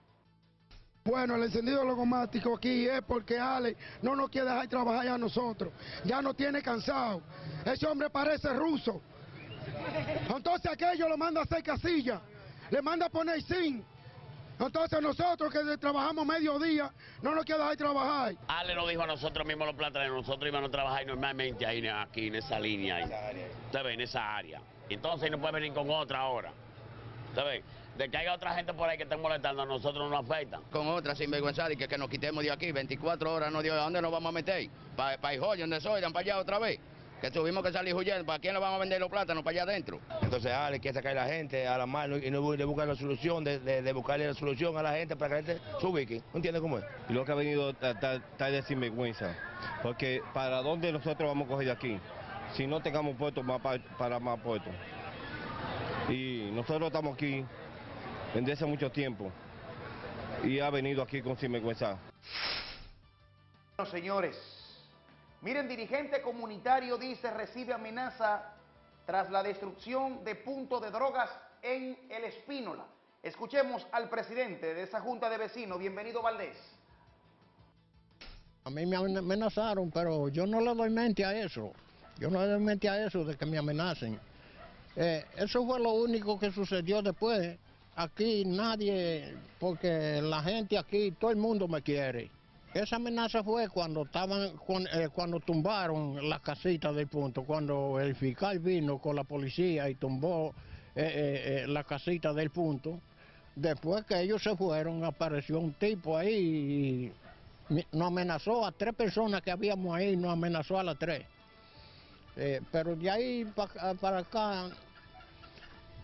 Bueno, el encendido logomático aquí es porque Ale no nos quiere dejar trabajar a nosotros. Ya nos tiene cansado. Ese hombre parece ruso. Entonces aquello lo manda a hacer casilla. Le manda a poner zinc. Entonces nosotros que trabajamos mediodía no nos quiere dejar trabajar. Ale nos dijo a nosotros mismos los plataneros, nosotros íbamos a trabajar normalmente ahí, aquí en esa línea. Ahí. Usted ve, en esa área. Entonces no puede venir con otra ahora. Usted ve, de que haya otra gente por ahí que esté molestando, a nosotros no nos afecta. con otra sinvergüenza y que, que nos quitemos de aquí, 24 horas no dio, ¿a dónde nos vamos a meter? Para pa Hijoyo, donde soy, dan para allá otra vez. Que tuvimos que salir huyendo, ¿para quién le vamos a vender los plátanos? Para allá adentro. Entonces, Ale quiere sacar a la gente a la mano y no le buscar la solución, de, de- de buscarle la solución a la gente para que la gente se ubique. ¿No entiende cómo es? Y lo que ha venido está de sinvergüenza. Porque ¿para dónde nosotros vamos a coger de aquí? Si no tengamos puestos para más puestos. Y nosotros estamos aquí desde hace mucho tiempo. y ha venido aquí con sinvergüenza. Bueno, señores, miren, dirigente comunitario dice recibe amenaza tras la destrucción de punto de drogas en El Espínola. Escuchemos al presidente de esa junta de vecinos. Bienvenido, Valdés. A mí me amenazaron, pero yo no le doy mente a eso. Yo no le doy mente a eso de que me amenacen. Eh, eso fue lo único que sucedió después. Aquí nadie, porque la gente aquí, todo el mundo me quiere. Esa amenaza fue cuando estaban, eh, cuando tumbaron la casita del punto, cuando el fiscal vino con la policía y tumbó eh, la casita del punto. Después que ellos se fueron, apareció un tipo ahí y nos amenazó a tres personas que habíamos ahí, nos amenazó a las tres. pero de ahí para acá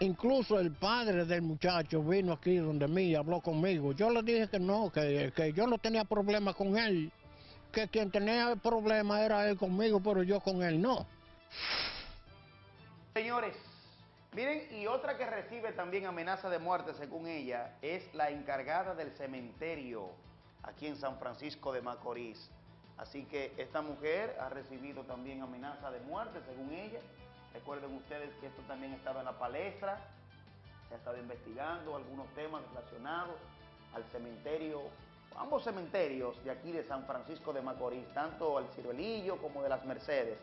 Incluso el padre del muchacho vino aquí donde mí y habló conmigo. Yo le dije que no, que, que yo no tenía problema con él, que quien tenía problema era él conmigo, pero yo con él no. Señores, miren, y otra que recibe también amenaza de muerte, según ella, es la encargada del cementerio aquí en San Francisco de Macorís. Así que esta mujer ha recibido también amenaza de muerte, según ella. Recuerden ustedes que esto también estaba en la palestra, se ha estado investigando algunos temas relacionados al cementerio, ambos cementerios de aquí de San Francisco de Macorís, tanto el Ciruelillo como de las Mercedes.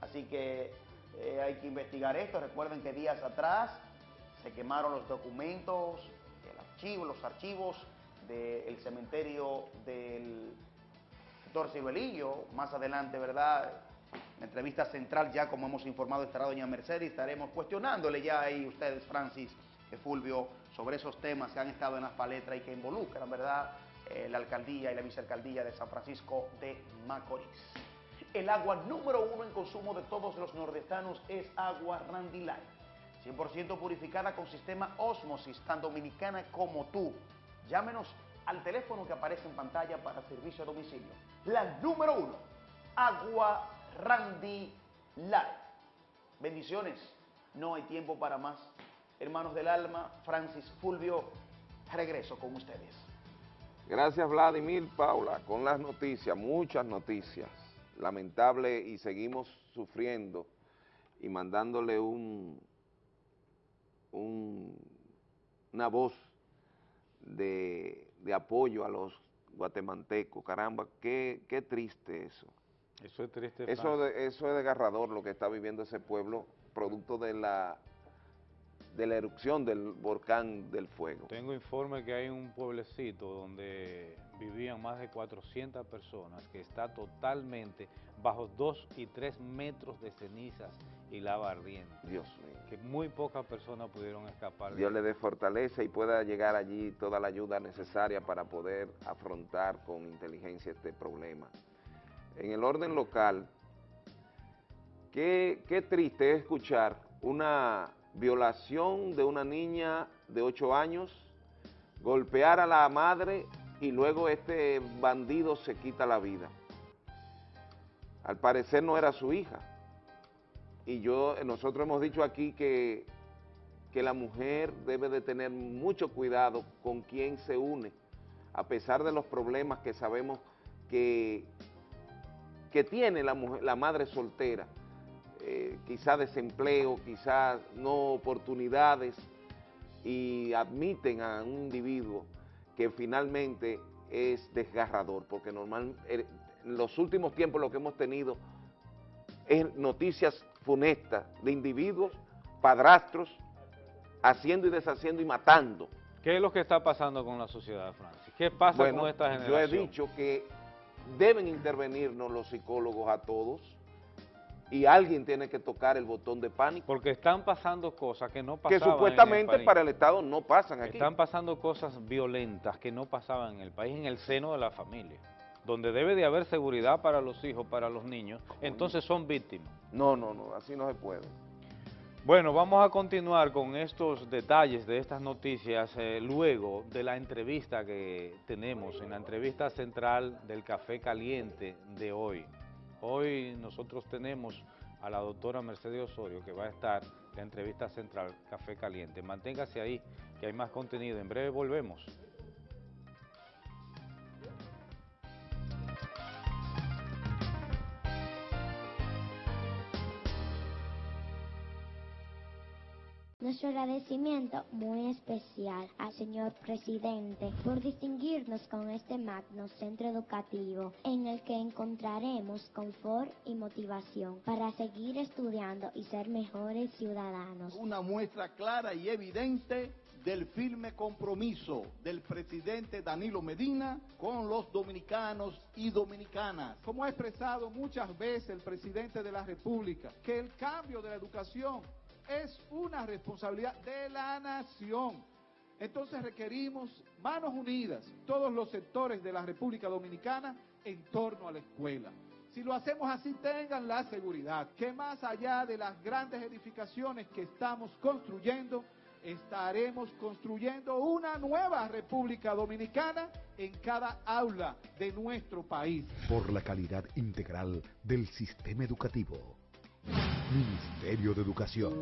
Así que eh, hay que investigar esto. Recuerden que días atrás se quemaron los documentos, el archivo, los archivos del cementerio del doctor Ciruelillo. Más adelante, ¿verdad? La entrevista central ya, como hemos informado, estará doña Mercedes. Estaremos cuestionándole ya ahí ustedes, Francis, y Fulvio, sobre esos temas que han estado en las paletras y que involucran, ¿verdad?, eh, la alcaldía y la vicealcaldía de San Francisco de Macorís. El agua número uno en consumo de todos los nordestanos es agua Randy Light. 100% purificada con sistema Osmosis, tan dominicana como tú. Llámenos al teléfono que aparece en pantalla para servicio a domicilio. La número uno, agua Randy Light. Bendiciones, no hay tiempo para más. Hermanos del alma, Francis Fulvio, regreso con ustedes. Gracias Vladimir, Paula, con las noticias, muchas noticias. Lamentable y seguimos sufriendo y mandándole un, una voz de, apoyo a los guatemaltecos. Caramba, qué, qué triste eso. Eso es triste. Eso, eso es desgarrador lo que está viviendo ese pueblo, producto de la de la erupción del volcán del fuego. Tengo informe que hay un pueblecito donde vivían más de 400 personas que está totalmente bajo 2 y 3 metros de cenizas y lava ardiente. Dios mío. Que muy pocas personas pudieron escapar. Dios le dé fortaleza y pueda llegar allí toda la ayuda necesaria para poder afrontar con inteligencia este problema en el orden local, qué, triste es escuchar una violación de una niña de 8 años, golpear a la madre y luego este bandido se quita la vida. Al parecer no era su hija. Y yo, nosotros hemos dicho aquí que, que la mujer debe de tener mucho cuidado con quién se une, a pesar de los problemas que sabemos que, que tiene la, la madre soltera, eh, quizá desempleo, quizás no oportunidades, y admiten a un individuo que finalmente es desgarrador, porque normal, eh, en los últimos tiempos lo que hemos tenido es noticias funestas de individuos, padrastros, haciendo y deshaciendo y matando. ¿Qué es lo que está pasando con la sociedad, Francis? ¿Qué pasa con esta generación? Yo he dicho que deben intervenirnos los psicólogos a todos y alguien tiene que tocar el botón de pánico. Porque están pasando cosas que no pasaban Que supuestamente para el Estado no pasan aquí. Están pasando cosas violentas que no pasaban en el país, en el seno de la familia. Donde debe de haber seguridad para los hijos, para los niños, entonces son víctimas. No, no, no, así no se puede. Bueno, vamos a continuar con estos detalles de estas noticias eh, luego de la entrevista que tenemos, en la entrevista central del Café Caliente de hoy. Hoy nosotros tenemos a la doctora Mercedes Osorio que va a estar en la entrevista central Café Caliente. Manténgase ahí que hay más contenido. En breve volvemos. Nuestro agradecimiento muy especial al señor presidente por distinguirnos con este magno centro educativo en el que encontraremos confort y motivación para seguir estudiando y ser mejores ciudadanos. Una muestra clara y evidente del firme compromiso del presidente Danilo Medina con los dominicanos y dominicanas. Como ha expresado muchas veces el presidente de la República, que el cambio de la educación es una responsabilidad de la nación. Entonces requerimos manos unidas, todos los sectores de la República Dominicana en torno a la escuela. Si lo hacemos así, tengan la seguridad que más allá de las grandes edificaciones que estamos construyendo, estaremos construyendo una nueva República Dominicana en cada aula de nuestro país. Por la calidad integral del sistema educativo. Ministerio de Educación.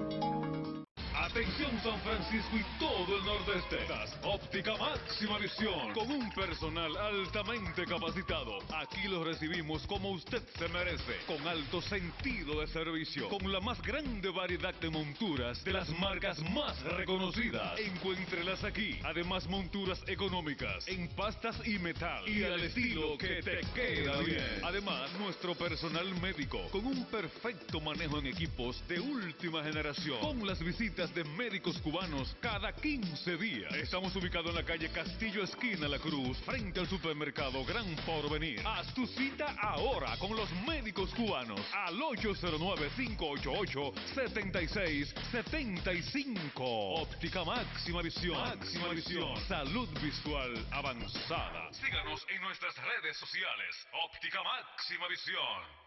Atención San Francisco y todo el nordeste. Óptica Máxima Visión con un personal altamente capacitado. Aquí lo recibimos como usted se merece, con alto sentido de servicio, con la más grande variedad de monturas de las marcas más reconocidas. Encuéntrelas aquí. Además monturas económicas en pastas y metal y al estilo que te queda bien. Además nuestro personal médico con un perfecto manejo en equipos de última generación. Con las visitas de médicos cubanos cada 15 días. Estamos ubicados en la calle Castillo Esquina La Cruz, frente al supermercado Gran Porvenir. Haz tu cita ahora con los médicos cubanos al 809-588-7675. Óptica Máxima Visión. Máxima Visión. Salud visual avanzada. Síganos en nuestras redes sociales. Óptica Máxima Visión.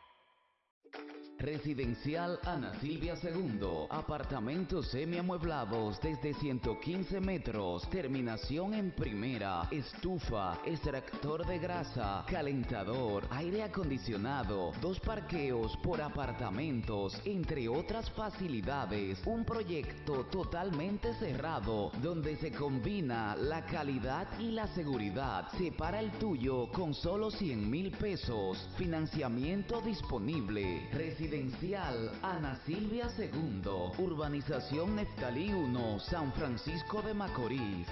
Residencial Ana Silvia II. Apartamentos semiamueblados desde 115 metros. Terminación en primera. Estufa, extractor de grasa, calentador, aire acondicionado, dos parqueos por apartamentos, entre otras facilidades. Un proyecto totalmente cerrado donde se combina la calidad y la seguridad. Separa el tuyo con solo 100 mil pesos. Financiamiento disponible. Residencial Ana Silvia II, Urbanización Neftalí 1, San Francisco de Macorís.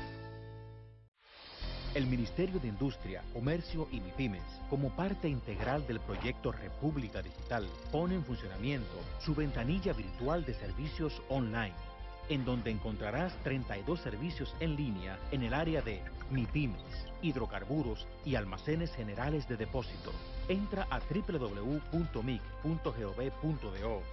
El Ministerio de Industria, Comercio y MIPIMES, como parte integral del proyecto República Digital, pone en funcionamiento su ventanilla virtual de servicios online, en donde encontrarás 32 servicios en línea en el área de MIPIMES, hidrocarburos y almacenes generales de depósito. Entra a www.mic.gov.do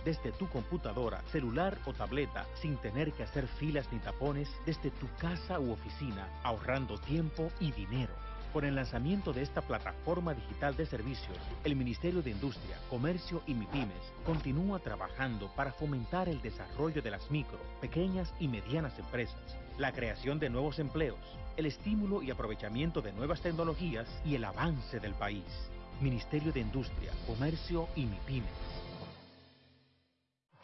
desde tu computadora, celular o tableta sin tener que hacer filas ni tapones desde tu casa u oficina, ahorrando tiempo y dinero. Con el lanzamiento de esta plataforma digital de servicios, el Ministerio de Industria, Comercio y MIPIMES continúa trabajando para fomentar el desarrollo de las micro, pequeñas y medianas empresas, la creación de nuevos empleos, el estímulo y aprovechamiento de nuevas tecnologías y el avance del país. Ministerio de Industria, Comercio y MIPIMES.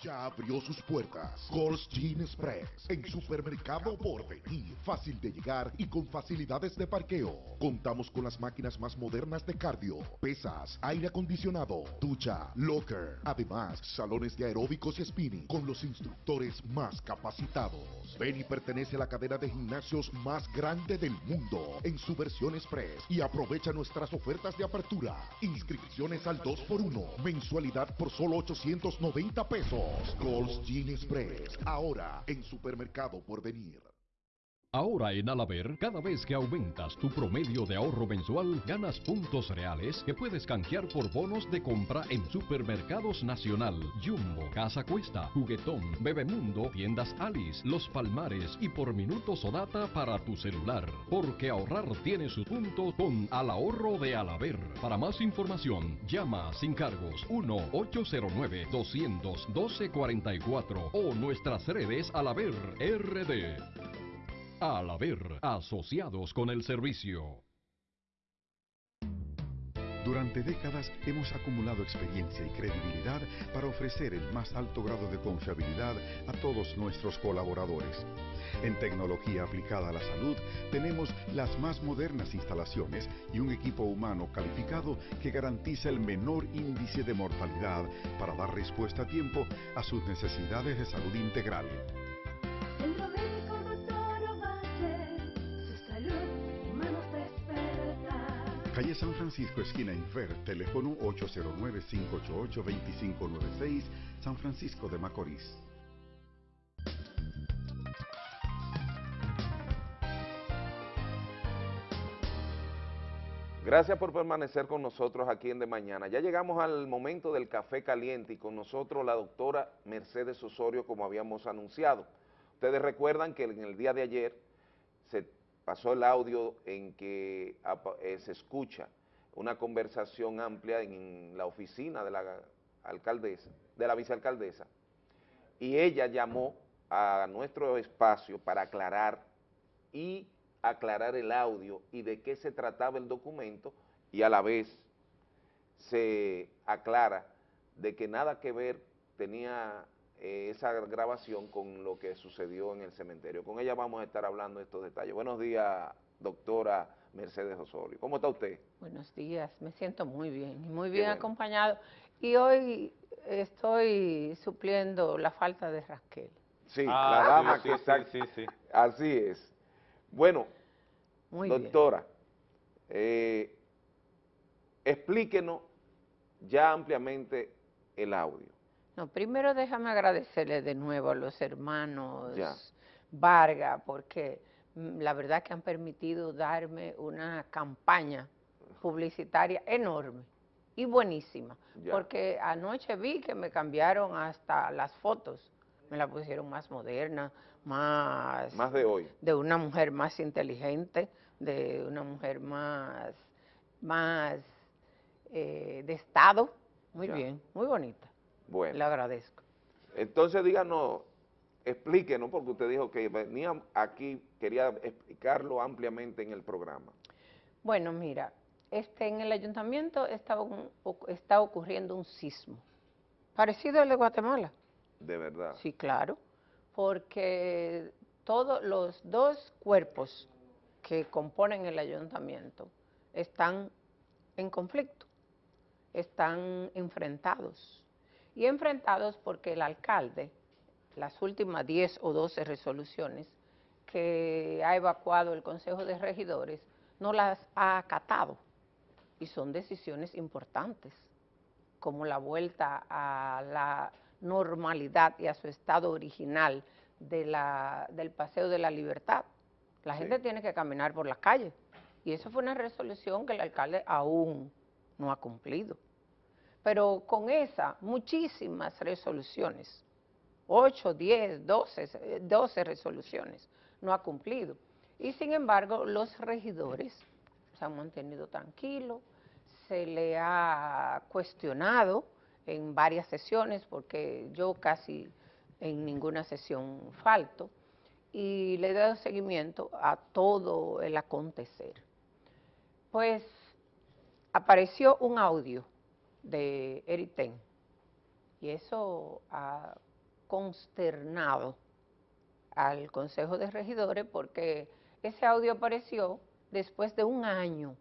Ya abrió sus puertas Gold's Gin Express en Supermercado Porvenir. Fácil de llegar y con facilidades de parqueo. Contamos con las máquinas más modernas de cardio, pesas, aire acondicionado, ducha, locker. Además, salones de aeróbicos y spinning con los instructores más capacitados. Benny pertenece a la cadena de gimnasios más grande del mundo en su versión Express y aprovecha nuestras ofertas de apertura. Inscripciones al 2x1, mensualidad por solo 890 pesos. Gold's Gin Express, ahora en Supermercado por venir. Ahora en Alaber, cada vez que aumentas tu promedio de ahorro mensual, ganas puntos reales que puedes canjear por bonos de compra en Supermercados Nacional, Jumbo, Casa Cuesta, Juguetón, Bebemundo, Tiendas Alice, Los Palmares y por minutos o data para tu celular. Porque ahorrar tiene su punto con Al Ahorro de Alaber. Para más información, llama sin cargos 1-809-212-44 o nuestras redes Alaber RD. Al haber asociados con el servicio. Durante décadas hemos acumulado experiencia y credibilidad para ofrecer el más alto grado de confiabilidad a todos nuestros colaboradores. En tecnología aplicada a la salud tenemos las más modernas instalaciones y un equipo humano calificado que garantiza el menor índice de mortalidad para dar respuesta a tiempo a sus necesidades de salud integral. Centro Calle San Francisco, esquina Infer, teléfono 809-588-2596, San Francisco de Macorís. Gracias por permanecer con nosotros aquí en De Mañana. Ya llegamos al momento del café caliente y con nosotros la doctora Mercedes Osorio como habíamos anunciado. Ustedes recuerdan que en el día de ayer pasó el audio en que eh, se escucha una conversación amplia en la oficina de la alcaldesa, de la vicealcaldesa, y ella llamó a nuestro espacio para aclarar y aclarar el audio y de qué se trataba el documento y a la vez se aclara de que nada que ver tenía eh, esa grabación con lo que sucedió en el cementerio. Con ella vamos a estar hablando de estos detalles. Buenos días, doctora Mercedes Osorio. ¿Cómo está usted? Buenos días, me siento muy bien, muy bien acompañado. Y hoy estoy supliendo la falta de Raquel. Sí, Ah, la dama sí, que sí, está... sí, sí. Así es. Bueno, Muy doctora, eh, explíquenos ya ampliamente el audio. No, primero déjame agradecerle de nuevo a los hermanos Ya. Vargas, porque mm, la verdad que han permitido darme una campaña publicitaria enorme y buenísima, Ya. porque anoche vi que me cambiaron hasta las fotos, me la pusieron más moderna, más Más de hoy. de una mujer más inteligente, de una mujer más, más eh, de Estado. Muy Ya. bien, muy bonita. Bueno. Le agradezco. Entonces díganos, explíquenos, porque usted dijo que venía aquí, quería explicarlo ampliamente en el programa. Bueno, mira, este, en el ayuntamiento estaba un- está ocurriendo un sismo, parecido al de Guatemala. De verdad. Sí, claro, porque todos los dos cuerpos que componen el ayuntamiento están en conflicto, están enfrentados. Y enfrentados porque el alcalde, las últimas 10 o 12 resoluciones que ha evacuado el Consejo de Regidores, no las ha acatado. Y son decisiones importantes como la vuelta a la normalidad y a su estado original de la, del Paseo de la Libertad. La gente tiene que caminar por las calles. Y eso fue una resolución que el alcalde aún no ha cumplido. Pero con esa, muchísimas resoluciones, 8, 10, 12, eh, 12 resoluciones, no ha cumplido. Y sin embargo, los regidores se han mantenido tranquilos, se le ha cuestionado en varias sesiones, porque yo casi en ninguna sesión falto, y le he dado seguimiento a todo el acontecer. Pues apareció un audio de Eriten, y eso ha consternado al Consejo de Regidores porque ese audio apareció después de un año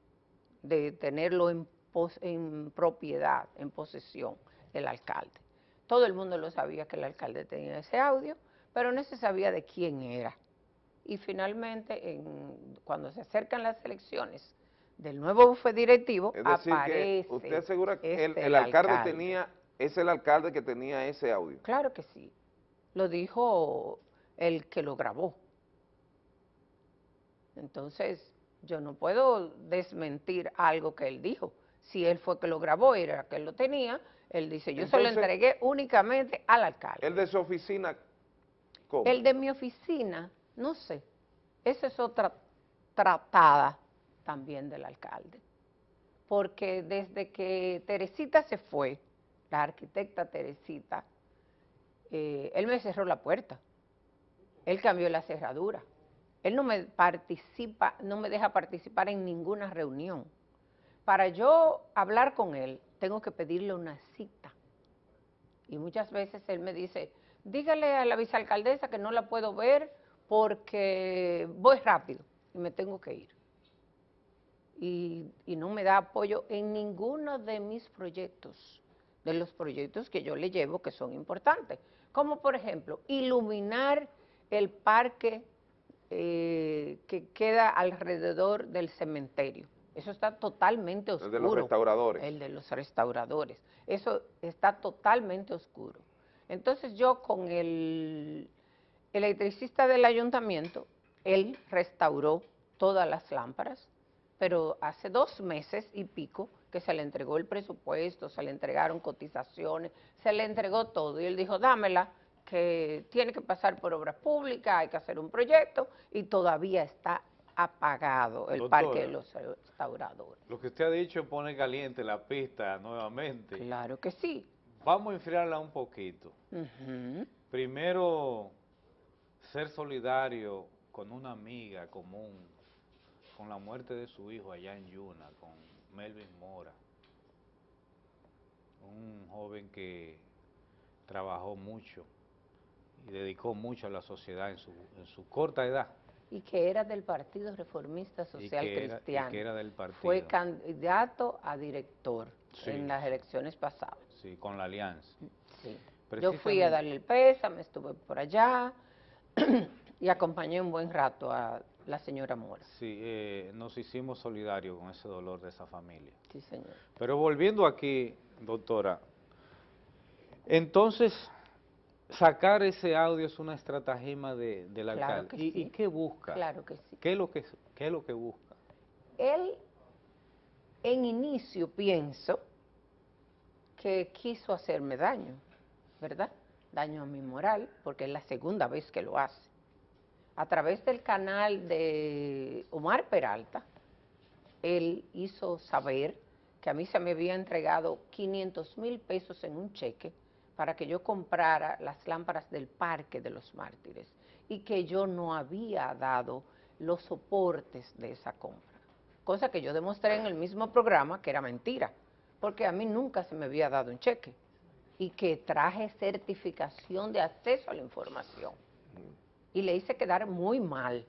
de tenerlo en propiedad, en posesión del alcalde. Todo el mundo lo sabía que el alcalde tenía ese audio, pero no se sabía de quién era. Y finalmente, en- cuando se acercan las elecciones del nuevo bufete directivo, Es decir, aparece que usted asegura que el, este, el alcalde, tenía, es el alcalde que tenía ese audio. Claro que sí. Lo dijo el que lo grabó. Entonces, yo no puedo desmentir algo que él dijo. Si él fue que lo grabó y era que él lo tenía, él dice, yo se lo Entonces- entregué únicamente al alcalde. El de su oficina, ¿cómo? El de mi oficina, no sé. Esa es otra tratada también del alcalde. Porque desde que Teresita se fue, la arquitecta Teresita, eh, él me cerró la puerta. Él cambió la cerradura. Él no me participa, no me deja participar en ninguna reunión. Para yo hablar con él, tengo que pedirle una cita. Y muchas veces él me dice, dígale a la vicealcaldesa que no la puedo ver porque voy rápido y me tengo que ir. Y, y no me da apoyo en ninguno de mis proyectos, de los proyectos que yo le llevo que son importantes. Como por ejemplo, iluminar el parque eh, que queda alrededor del cementerio. Eso está totalmente oscuro. El de los restauradores. El de los restauradores. Eso está totalmente oscuro. Entonces yo con el electricista del ayuntamiento, él restauró todas las lámparas, pero hace dos meses y pico que se le entregó el presupuesto, se le entregaron cotizaciones, se le entregó todo y él dijo, dámela, que tiene que pasar por obras públicas, hay que hacer un proyecto y todavía está apagado el Doctora. parque de los restauradores. Lo que usted ha dicho pone caliente la pista nuevamente. Claro que sí. Vamos a enfriarla un poquito. Primero, ser solidario con una amiga común, con la muerte de su hijo allá en Yuna, con Melvin Mora, un joven que trabajó mucho y dedicó mucho a la sociedad en su, en su corta edad. Y que era del Partido Reformista Social que era- y Cristiano. que era del partido. Fue candidato a director Sí. en las elecciones pasadas. Sí, con la alianza. Sí. Yo fui a darle el pésame, estuve por allá [CLEARS THROAT] y acompañé un buen rato a la señora Mora. Sí, eh, nos hicimos solidarios con ese dolor de esa familia. Sí, señor. Pero volviendo aquí, doctora, entonces sacar ese audio es una estratagema de, del Claro alcalde. que ¿Y, sí. y qué busca? Claro que sí. ¿Qué es lo que, qué es lo que busca? Él, en inicio, pienso que quiso hacerme daño, ¿verdad? Daño a mi moral, porque es la segunda vez que lo hace. A través del canal de Omar Peralta, él hizo saber que a mí se me había entregado 500 mil pesos en un cheque para que yo comprara las lámparas del Parque de los Mártires y que yo no había dado los soportes de esa compra. Cosa que yo demostré en el mismo programa que era mentira, porque a mí nunca se me había dado un cheque y que traje certificación de acceso a la información y le hice quedar muy mal.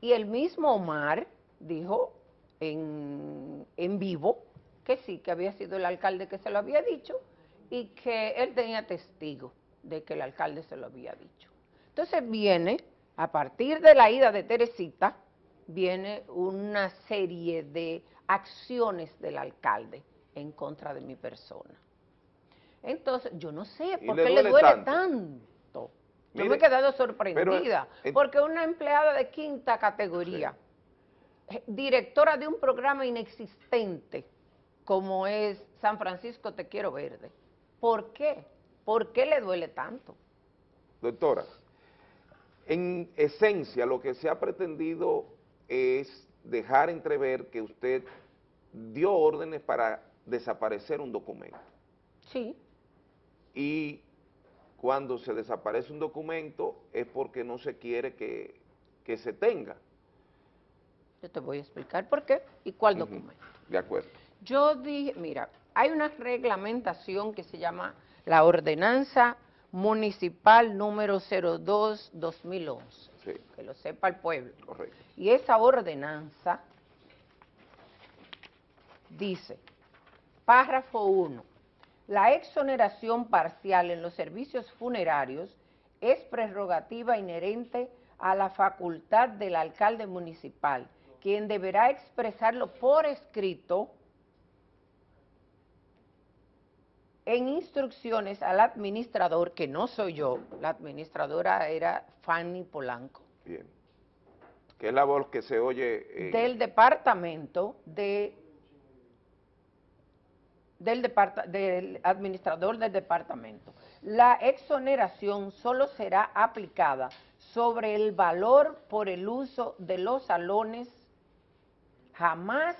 Y el mismo Omar dijo en, en vivo que sí, que había sido el alcalde que se lo había dicho y que él tenía testigo de que el alcalde se lo había dicho. Entonces viene, a partir de la ida de Teresita, viene una serie de acciones del alcalde en contra de mi persona. Entonces, yo no sé ¿Y por qué le duele duele tanto? tanto. Yo Mire, me he quedado pero, sorprendida, eh, porque una empleada de quinta categoría, eh, directora de un programa inexistente como es San Francisco Te Quiero Verde, ¿por qué? ¿Por qué le duele tanto? Doctora, en esencia lo que se ha pretendido es dejar entrever que usted dio órdenes para desaparecer un documento. Sí. Y cuando se desaparece un documento es porque no se quiere que, que se tenga. Yo te voy a explicar por qué y cuál documento. De acuerdo. Yo dije, mira, hay una reglamentación que se llama la Ordenanza Municipal número 02-2011, Sí, que lo sepa el pueblo. correcto. Y esa ordenanza dice, párrafo 1, la exoneración parcial en los servicios funerarios es prerrogativa inherente a la facultad del alcalde municipal, quien deberá expresarlo por escrito en instrucciones al administrador, que no soy yo, la administradora era Fanny Polanco, Bien. Que es la voz que se oye. eh, del departamento de del, administrador del departamento. La exoneración solo será aplicada sobre el valor por el uso de los salones, jamás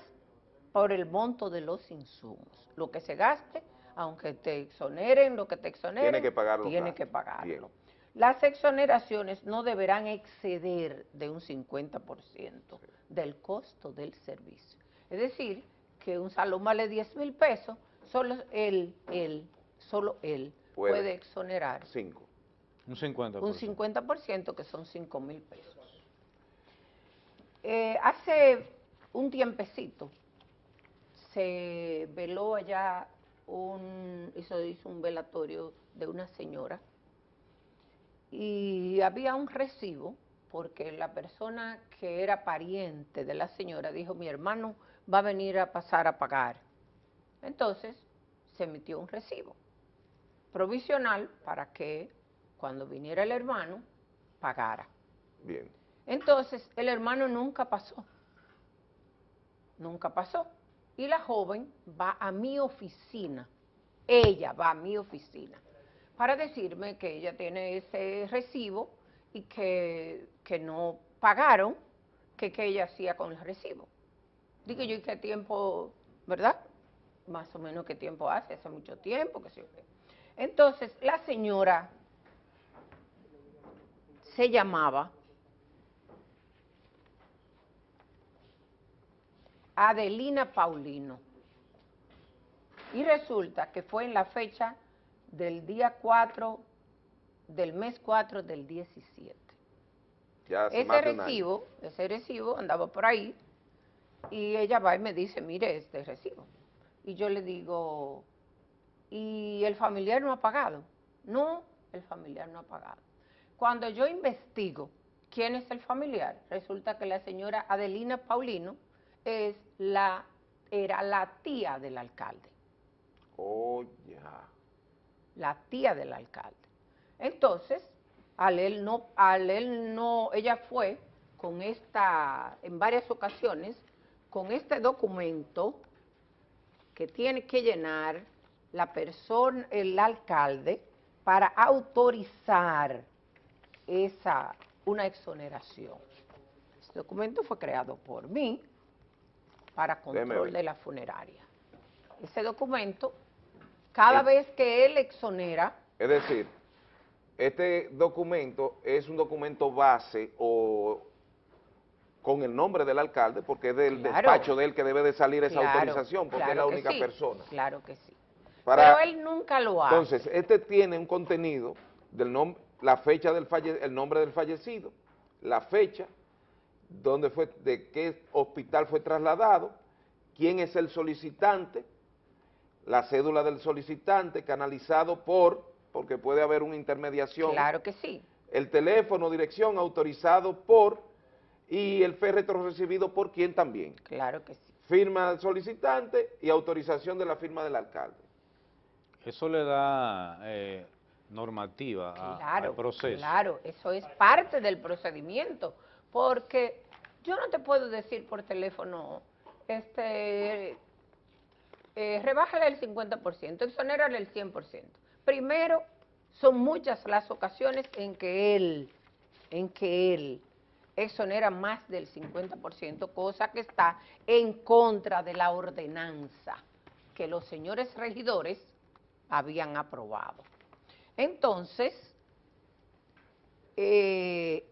por el monto de los insumos. Lo que se gaste, aunque te exoneren lo que te exoneren, Tiene que pagarlo, tiene que pagarlo. Bien. Las exoneraciones no deberán exceder de un 50% del costo del servicio. Es decir, que un salón vale 10 mil pesos, solo él, él, solo él Puede. puede, exonerar Cinco. Un 50%. un 50% que son 5 mil pesos. Eh, hace un tiempecito se veló allá un, hizo, hizo un velatorio de una señora y había un recibo porque la persona que era pariente de la señora dijo, mi hermano va a venir a pasar a pagar. Entonces se emitió un recibo provisional para que cuando viniera el hermano pagara. Bien. Entonces el hermano nunca pasó, nunca pasó. Y la joven va a mi oficina, ella va a mi oficina, para decirme que ella tiene ese recibo y que, que no pagaron, que qué ella hacía con el recibo. Dije yo, ¿y qué tiempo, verdad? Más o menos qué tiempo hace, hace mucho tiempo, que sí. Entonces, la señora se llamaba Adelina Paulino. Y resulta que fue en la fecha del día 4, del mes 4 del 17. Ya hace Ese más de recibo, ese recibo andaba por ahí y ella va y me dice, mire este recibo. Y yo le digo, ¿y el familiar no ha pagado? No, el familiar no ha pagado. Cuando yo investigo quién es el familiar, resulta que la señora Adelina Paulino es la, era la tía del alcalde, Oh, ya. la tía del alcalde. Entonces, al él no, al él no, ella fue con esta, en varias ocasiones, con este documento que tiene que llenar la persona, el alcalde, para autorizar esa, una exoneración. Este documento fue creado por mí para control de la funeraria. Ese documento, cada Es- vez que él exonera, Es decir, este documento es un documento base o con el nombre del alcalde, porque es del Claro. despacho de él que debe de salir esa Claro, autorización, porque es la única sí, persona. Claro que sí. Para- Pero él nunca lo hace. Entonces, este tiene un contenido del nombre, la fecha del falle, el nombre del fallecido, la fecha, dónde fue, de qué hospital fue trasladado, quién es el solicitante, la cédula del solicitante canalizado por, porque puede haber una intermediación. Claro que sí. El teléfono, dirección autorizado por y el féretro recibido por quién también. Claro que sí. Firma del solicitante y autorización de la firma del alcalde. Eso le da eh, normativa a- al proceso. claro, eso es parte del procedimiento, porque yo no te puedo decir por teléfono, este, eh, rebájale el 50%, exonérale el 100%. Primero, son muchas las ocasiones en que él, en que él exonera más del 50%, cosa que está en contra de la ordenanza que los señores regidores habían aprobado. Entonces, eh,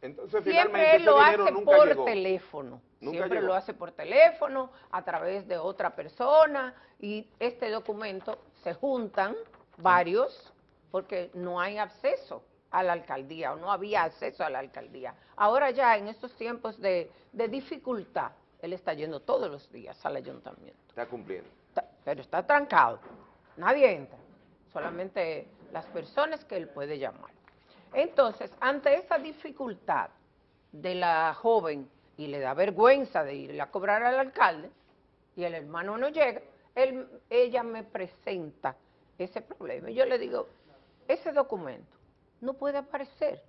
Entonces, siempre él lo hace por llegó. teléfono. Nunca siempre llegó. lo hace por teléfono, a través de otra persona, y este documento se juntan varios porque no hay acceso a la alcaldía o no había acceso a la alcaldía. Ahora ya en estos tiempos de, de dificultad, él está yendo todos los días al ayuntamiento Está cumpliendo. está- pero está trancado. Nadie entra, solamente las personas que él puede llamar. Entonces, ante esa dificultad de la joven y le da vergüenza de ir a cobrar al alcalde y el hermano no llega, él- ella me presenta ese problema. Y yo le digo, ese documento no puede aparecer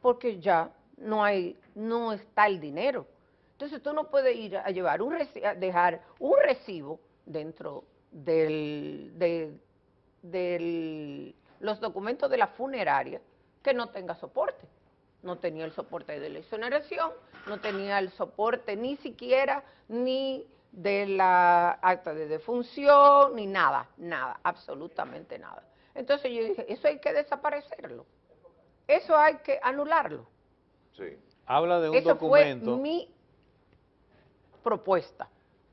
porque ya no hay, no está el dinero. Entonces tú no puedes ir a llevar un dejar un recibo dentro del, de, los documentos de la funeraria que no tenga soporte. No tenía el soporte de la exoneración, no tenía el soporte ni siquiera ni de la acta de defunción, ni nada, nada, absolutamente nada. Entonces yo dije, eso hay que desaparecerlo, eso hay que anularlo. Sí. Habla de un Eso documento. fue mi propuesta.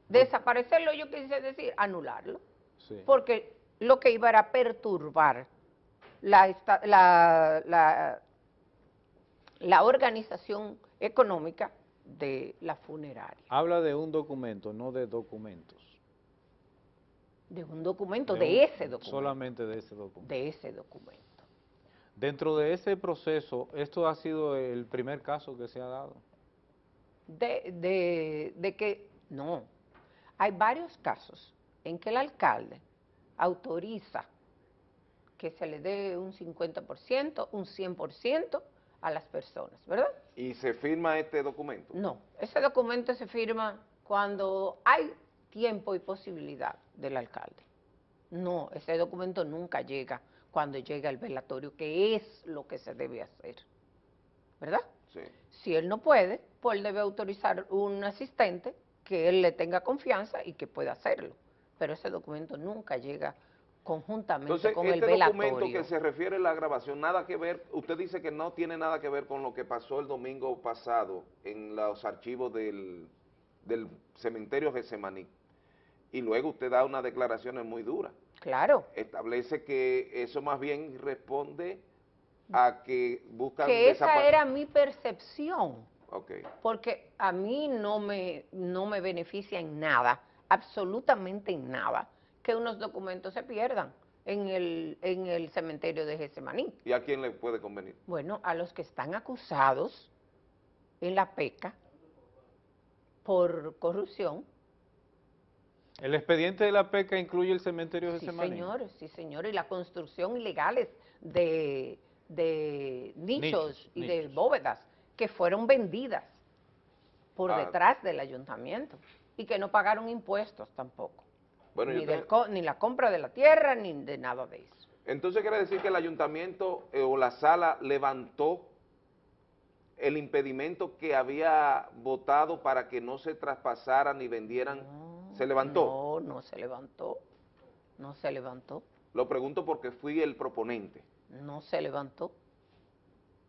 Desaparecerlo, yo quise decir, anularlo, Sí. porque lo que iba era a perturbar la, esta- la, la, la organización económica de la funeraria, Habla de un documento, no de documentos. De un documento, De de, un- ese documento, Solamente de ese documento. de ese documento. Dentro de ese proceso, ¿esto ha sido el primer caso que se ha dado? de, de, de que no. Hay varios casos en que el alcalde autoriza que se le dé un 50%, un 100% a las personas, ¿verdad? ¿Y se firma este documento? No, ese documento se firma cuando hay tiempo y posibilidad del alcalde. No, ese documento nunca llega cuando llega el velatorio, que es lo que se debe hacer, ¿verdad? Sí. Si él no puede, pues él debe autorizar un asistente que él le tenga confianza y que pueda hacerlo. Pero ese documento nunca llega conjuntamente Entonces, con este el velatorio. documento que se refiere a la grabación, nada que ver, usted dice que no tiene nada que ver con lo que pasó el domingo pasado en los archivos del, del cementerio Gesemaní. Y luego usted da unas declaraciones muy duras. Claro. Establece que eso más bien responde a que buscan Que esa era mi percepción, Ok. porque a mí no me, no me beneficia en nada, absolutamente en nada, que unos documentos se pierdan en el, en el cementerio de Getsemaní. ¿Y a quién le puede convenir? Bueno, a los que están acusados en la PECA por corrupción, ¿El expediente de la PECA incluye el cementerio de sí Semaní? señores, sí señores, y la construcción ilegales de, de nichos, Nichos, y de bóvedas que fueron vendidas por Ah. detrás del ayuntamiento y que no pagaron impuestos tampoco, Bueno, ni, yo del te- co- ni la compra de la tierra ni de nada de eso. Entonces quiere decir que el ayuntamiento eh, o la sala levantó el impedimento que había votado para que no se traspasaran ni vendieran. ¿Se levantó? No, no se levantó, no se levantó, Lo pregunto porque fui el proponente. no se levantó.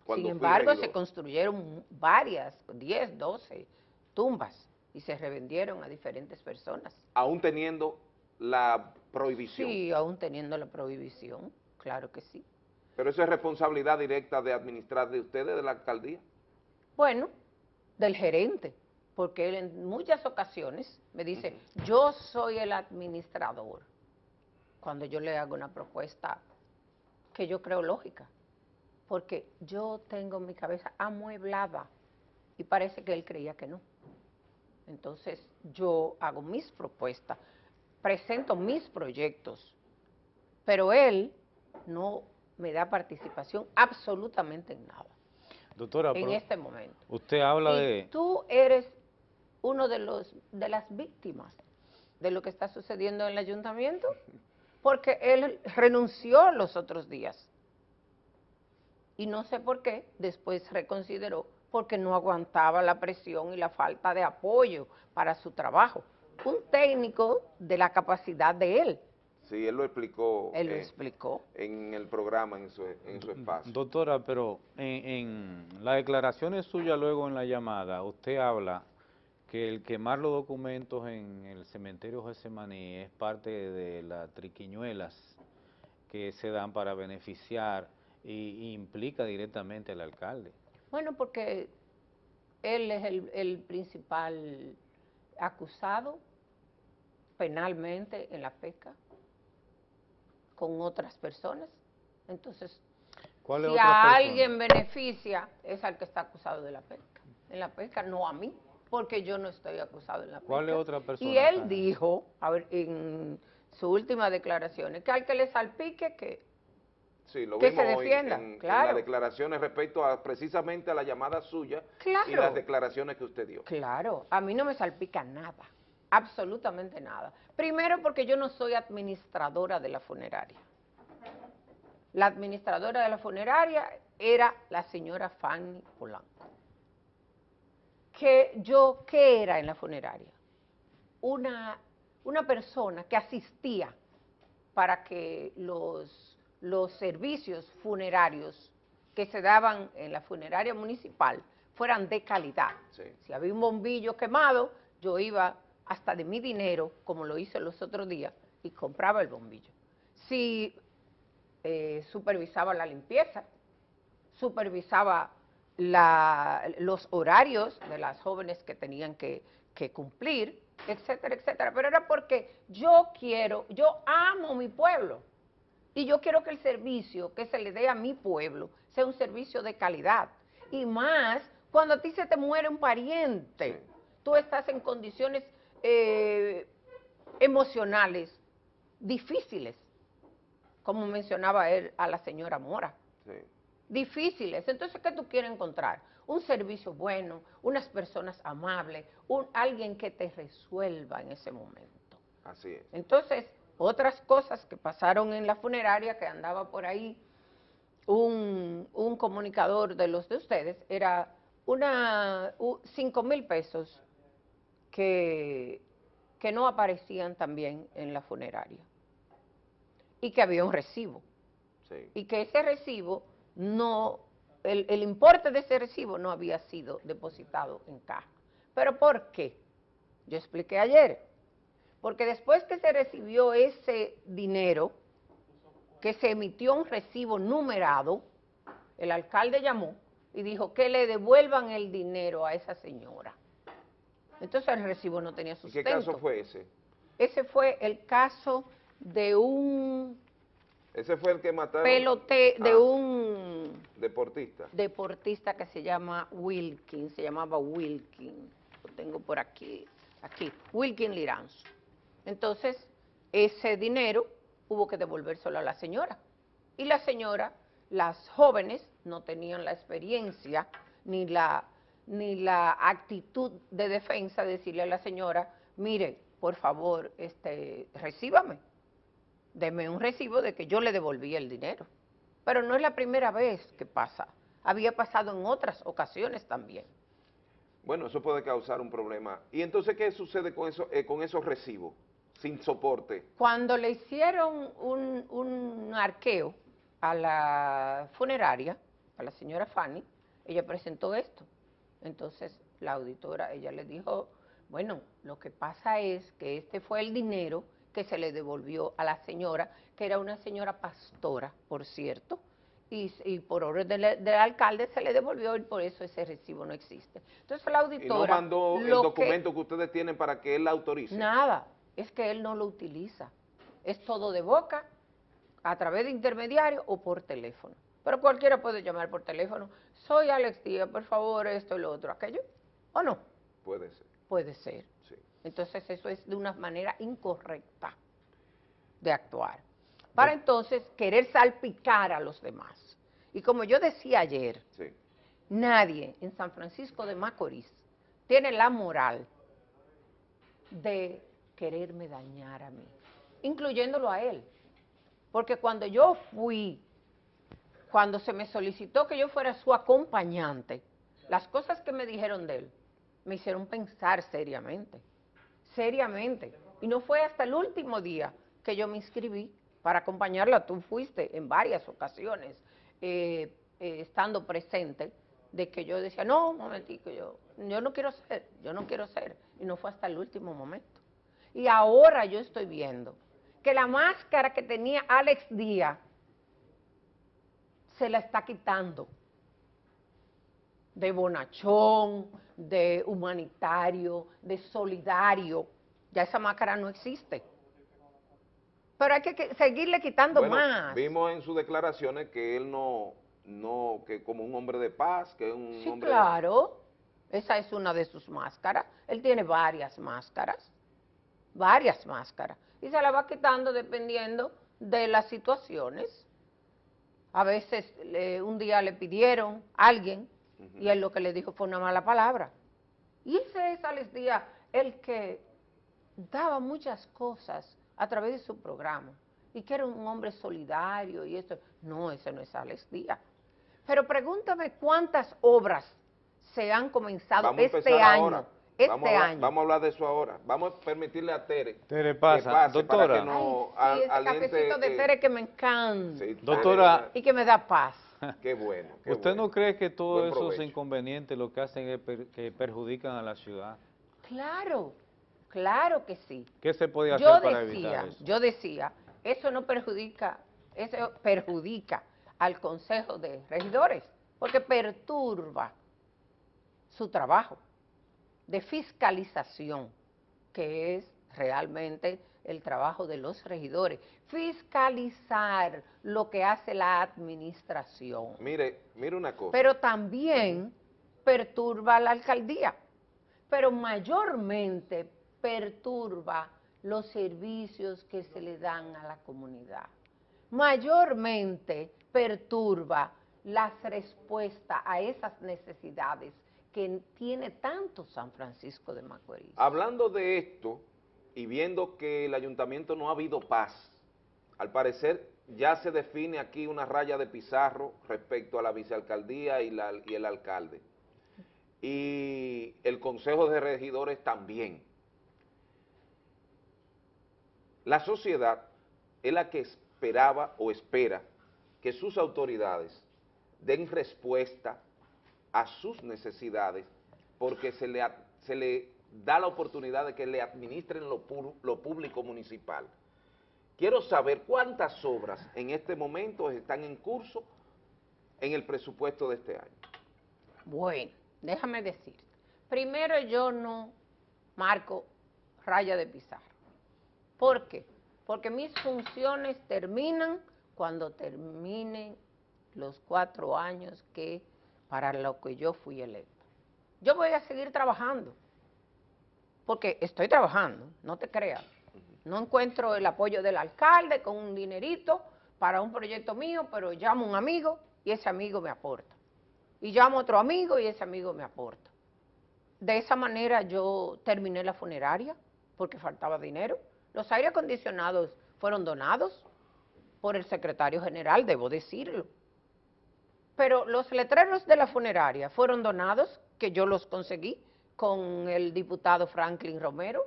Cuando Sin embargo, regidor. se construyeron varias, 10, 12 tumbas y se revendieron a diferentes personas. Aún teniendo la prohibición. Sí, aún teniendo la prohibición, claro que sí. Pero eso es responsabilidad directa de administrar de ustedes, de la alcaldía. Bueno, del gerente, porque él en muchas ocasiones me dice, yo soy el administrador, cuando yo le hago una propuesta que yo creo lógica, porque yo tengo mi cabeza amueblada y parece que él creía que no. Entonces yo hago mis propuestas, presento mis proyectos, pero él no me da participación absolutamente en nada Doctora, en este momento. usted habla Y de... tú eres uno de los de las víctimas de lo que está sucediendo en el ayuntamiento, porque él renunció los otros días. Y no sé por qué, después reconsideró, porque no aguantaba la presión y la falta de apoyo para su trabajo. Un técnico de la capacidad de él, Sí, él lo explicó. él lo eh, explicó. En el programa, en su, en su espacio. Doctora, pero en, en las declaraciones suyas luego en la llamada, usted habla que el quemar los documentos en el cementerio Gesemaní es parte de las triquiñuelas que se dan para beneficiar y, y implica directamente al alcalde. Bueno, porque él es el, el principal acusado penalmente en la pesca con otras personas. Entonces, ¿Cuál es si otra a persona? alguien beneficia, es al que está acusado de la pesca. En la pesca, no a mí, porque yo no estoy acusado en la. ¿Cuál es otra persona? Y él dijo, a ver, en su última declaración, que al que le salpique, que Sí, lo que vimos se defienda, en, en claro. las declaraciones respecto a precisamente a la llamada suya y las declaraciones que usted dio. Claro, a mí no me salpica nada, absolutamente nada. Primero porque yo no soy administradora de la funeraria. La administradora de la funeraria era la señora Fanny Polanco. Que yo, ¿qué era en la funeraria? Una, una persona que asistía para que los, los servicios funerarios que se daban en la funeraria municipal fueran de calidad. Si había un bombillo quemado, yo iba hasta de mi dinero, como lo hice los otros días, y compraba el bombillo. Si eh, supervisaba la limpieza, supervisaba la- los horarios de las jóvenes que tenían que, que cumplir, etcétera, etcétera. Pero era porque yo quiero, yo amo mi pueblo. Y yo quiero que el servicio que se le dé a mi pueblo sea un servicio de calidad. Y más cuando a ti se te muere un pariente, tú estás en condiciones eh, emocionales difíciles, como mencionaba él a la señora Mora. Difíciles. Entonces, ¿qué tú quieres encontrar? Un servicio bueno, unas personas amables, un, alguien que te resuelva en ese momento. Así es. Entonces, otras cosas que pasaron en la funeraria, que andaba por ahí un, un comunicador de los de ustedes, era una cinco mil pesos que, que no aparecían también en la funeraria y que había un recibo y que ese recibo no, el, el importe de ese recibo no había sido depositado en caja. ¿Pero por qué? Yo expliqué ayer. Porque después que se recibió ese dinero, que se emitió un recibo numerado, el alcalde llamó y dijo que le devuelvan el dinero a esa señora. Entonces el recibo no tenía ¿Y sustento. qué caso fue ese? Ese fue el caso de un Ese fue el que mataron. pelote, de Ah, un Deportista. deportista que se llama Wilkin, se llamaba Wilkin, lo tengo por aquí, aquí, Wilkin Liranzo. Entonces, ese dinero hubo que devolvérselo a la señora. Y la señora, las jóvenes, no tenían la experiencia ni la, ni la actitud de defensa de decirle a la señora, mire, por favor, este, recíbame, deme un recibo de que yo le devolví el dinero. Pero no es la primera vez que pasa. Había pasado en otras ocasiones también. Bueno, eso puede causar un problema. ¿Y entonces qué sucede con, eso, eh, con esos recibos sin soporte? Cuando le hicieron un, un arqueo a la funeraria, a la señora Fanny, ella presentó esto. Entonces la auditora, ella le dijo, bueno, lo que pasa es que este fue el dinero que se le devolvió a la señora, que era una señora pastora, por cierto, y, y por orden del, del alcalde se le devolvió y por eso ese recibo no existe. Entonces la Y auditora... no mandó el que- documento que, ustedes tienen para que él la autorice. Nada, es que él no lo utiliza. Es todo de boca, a través de intermediario o por teléfono. Pero cualquiera puede llamar por teléfono. Soy Alex Díaz, por favor, esto y lo otro, aquello. ¿O no? Puede ser. Puede ser. Entonces eso es de una manera incorrecta de actuar. Para entonces querer salpicar a los demás. Y como yo decía ayer, Sí. nadie en San Francisco de Macorís tiene la moral de quererme dañar a mí, incluyéndolo a él. Porque cuando yo fui, cuando se me solicitó que yo fuera su acompañante, las cosas que me dijeron de él me hicieron pensar seriamente, seriamente. Y no fue hasta el último día que yo me inscribí para acompañarla. Tú fuiste en varias ocasiones eh, eh, estando presente de que yo decía, no, un momentico, yo, yo no quiero ser, yo no quiero ser. Y no fue hasta el último momento. Y ahora yo estoy viendo que la máscara que tenía Alex Díaz se la está quitando de bonachón, de humanitario, de solidario. Ya esa máscara no existe. Pero hay que, seguirle quitando Bueno, más. vimos en sus declaraciones que él no, no, que como un hombre de paz, que es un Sí, hombre... claro. Esa es una de sus máscaras. Él tiene varias máscaras. Varias máscaras. Y se la va quitando dependiendo de las situaciones. A veces un día le pidieron a alguien y él lo que le dijo fue una mala palabra. Y ese es Alex Díaz, el que daba muchas cosas a través de su programa y que era un hombre solidario y eso. No, ese no es Alex Díaz. Pero pregúntame cuántas obras se han comenzado Vamos este año. ahora. Este vamos, a hablar, año. vamos a hablar de eso ahora. Vamos a permitirle a Tere. Tere, que pasa. pase Doctora. Para que no Sí, al- ese aliente, cafecito de eh, Tere que me encanta. sí, Doctora. Y que me da paz. [LAUGHS] Qué bueno. qué ¿Usted bueno. no cree que todos esos inconvenientes lo que hacen es per- que perjudican a la ciudad? Claro, claro que sí. ¿Qué se puede hacer Yo para decía, evitar eso? yo decía, eso no perjudica, eso perjudica al Consejo de Regidores, porque perturba su trabajo de fiscalización, que es realmente el trabajo de los regidores, fiscalizar lo que hace la administración, Mire, mire una cosa. pero también perturba a la alcaldía, pero mayormente perturba los servicios que se le dan a la comunidad. Mayormente perturba las respuestas a esas necesidades que tiene tanto San Francisco de Macorís. Hablando de esto y viendo que el ayuntamiento no ha habido paz, al parecer ya se define aquí una raya de pizarro respecto a la vicealcaldía y, el alcalde. Y el consejo de regidores también. La sociedad es la que esperaba o espera que sus autoridades den respuesta a sus necesidades porque se le, se le da la oportunidad de que le administren lo, pu- lo público municipal. Quiero saber cuántas obras en este momento están en curso en el presupuesto de este año. Bueno, déjame decirte. Primero yo no marco raya de pizarra. ¿Por qué? Porque mis funciones terminan cuando terminen los cuatro años que para lo que yo fui electa. Yo voy a seguir trabajando, porque estoy trabajando, no te creas. No encuentro el apoyo del alcalde con un dinerito para un proyecto mío, pero llamo a un amigo y ese amigo me aporta. Y llamo a otro amigo y ese amigo me aporta. De esa manera yo terminé la funeraria porque faltaba dinero. Los aire acondicionados fueron donados por el secretario general, debo decirlo. Pero los letreros de la funeraria fueron donados, que yo los conseguí con el diputado Franklin Romero.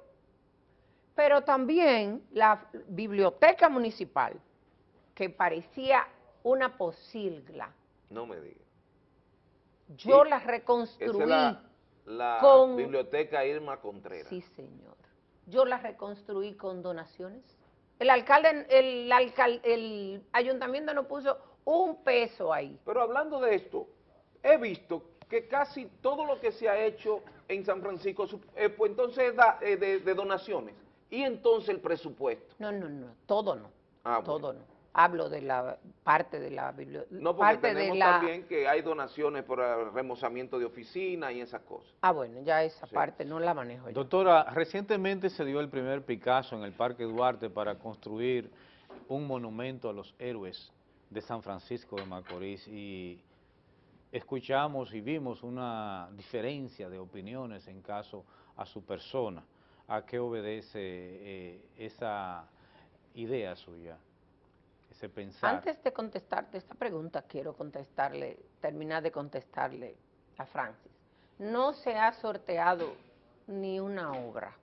Pero también la biblioteca municipal, que parecía una posilga, No me diga. yo Sí, la Esa reconstruí. es la, la con- biblioteca Irma Contreras. Sí, señor. Yo la reconstruí con donaciones. El alcalde, el, alcal- el ayuntamiento no puso un peso ahí. Pero hablando de esto, he visto que casi todo lo que se ha hecho en San Francisco, su- eh, pues entonces da, eh, de, de donaciones. Y entonces el presupuesto. No, no, no, todo no. Ah, todo no. Hablo de la parte de la biblioteca. No, porque parte tenemos de la, también que hay donaciones por el remozamiento de oficina y esas cosas. Ah, bueno, ya esa Sí. parte no la manejo yo. Doctora, recientemente se dio el primer Picasso en el Parque Duarte para construir un monumento a los héroes de San Francisco de Macorís y escuchamos y vimos una diferencia de opiniones en caso a su persona. ¿A qué obedece eh, esa idea suya, ese pensar? Antes de contestarte esta pregunta, quiero contestarle, terminar de contestarle a Francis. No se ha sorteado ni una obra.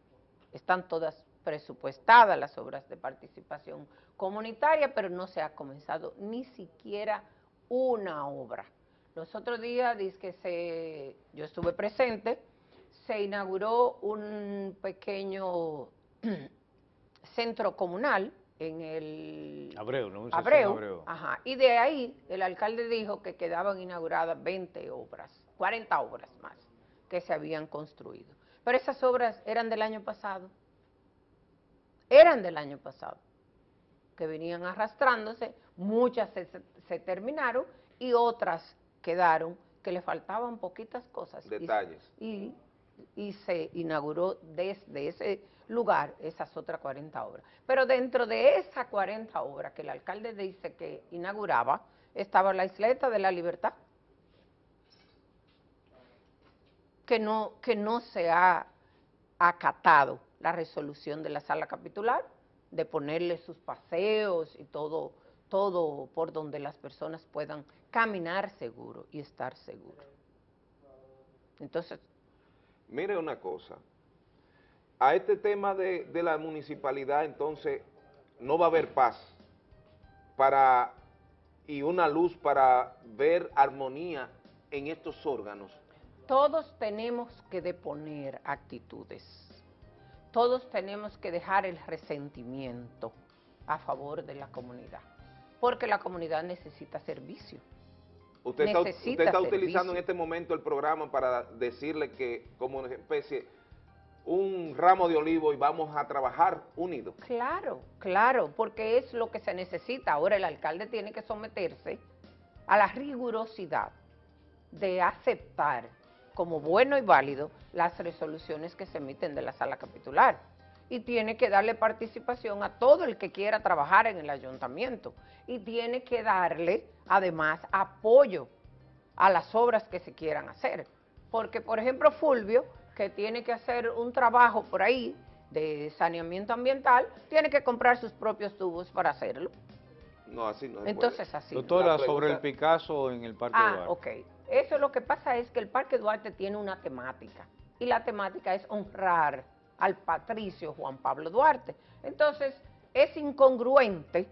Están todas presupuestadas las obras de participación comunitaria, pero no se ha comenzado ni siquiera una obra. Los otros días, dice que se, yo estuve presente, se inauguró un pequeño [CLEARS THROAT] centro comunal en el Abreu, Abreu, Abreu. Ajá, y de ahí el alcalde dijo que quedaban inauguradas 20 obras, 40 obras más que se habían construido. Pero esas obras eran del año pasado, eran del año pasado, que venían arrastrándose, muchas se, terminaron y otras quedaron que le faltaban poquitas cosas. Y- Detalles. y, y se inauguró desde ese lugar esas otras 40 obras. Pero dentro de esas 40 obras que el alcalde dice que inauguraba, estaba la isleta de la libertad, que no, que no se ha acatado la resolución de la sala capitular de ponerle sus paseos y todo, todo por donde las personas puedan caminar seguro y estar seguro. Entonces, Mire una cosa, a este tema de, de la municipalidad entonces no va a haber paz para y una luz para ver armonía en estos órganos. todos tenemos que deponer actitudes, todos tenemos que dejar el resentimiento a favor de la comunidad, porque la comunidad necesita servicio. Usted está, Necesita usted está servicio. utilizando en este momento el programa para decirle que como una especie, un ramo de olivo y vamos a trabajar unidos. Claro, claro, porque es lo que se necesita. Ahora el alcalde tiene que someterse a la rigurosidad de aceptar como bueno y válido las resoluciones que se emiten de la sala capitular y tiene que darle participación a todo el que quiera trabajar en el ayuntamiento y tiene que darle además apoyo a las obras que se quieran hacer. Porque, por ejemplo, Fulvio, que tiene que hacer un trabajo por ahí de saneamiento ambiental, tiene que comprar sus propios tubos para hacerlo. No, así no Entonces, puede. así. Doctora, sobre el Picasso en el Parque Ah, Duarte. ok. Eso lo que pasa es que el Parque Duarte tiene una temática y la temática es honrar al patricio Juan Pablo Duarte. Entonces, es incongruente,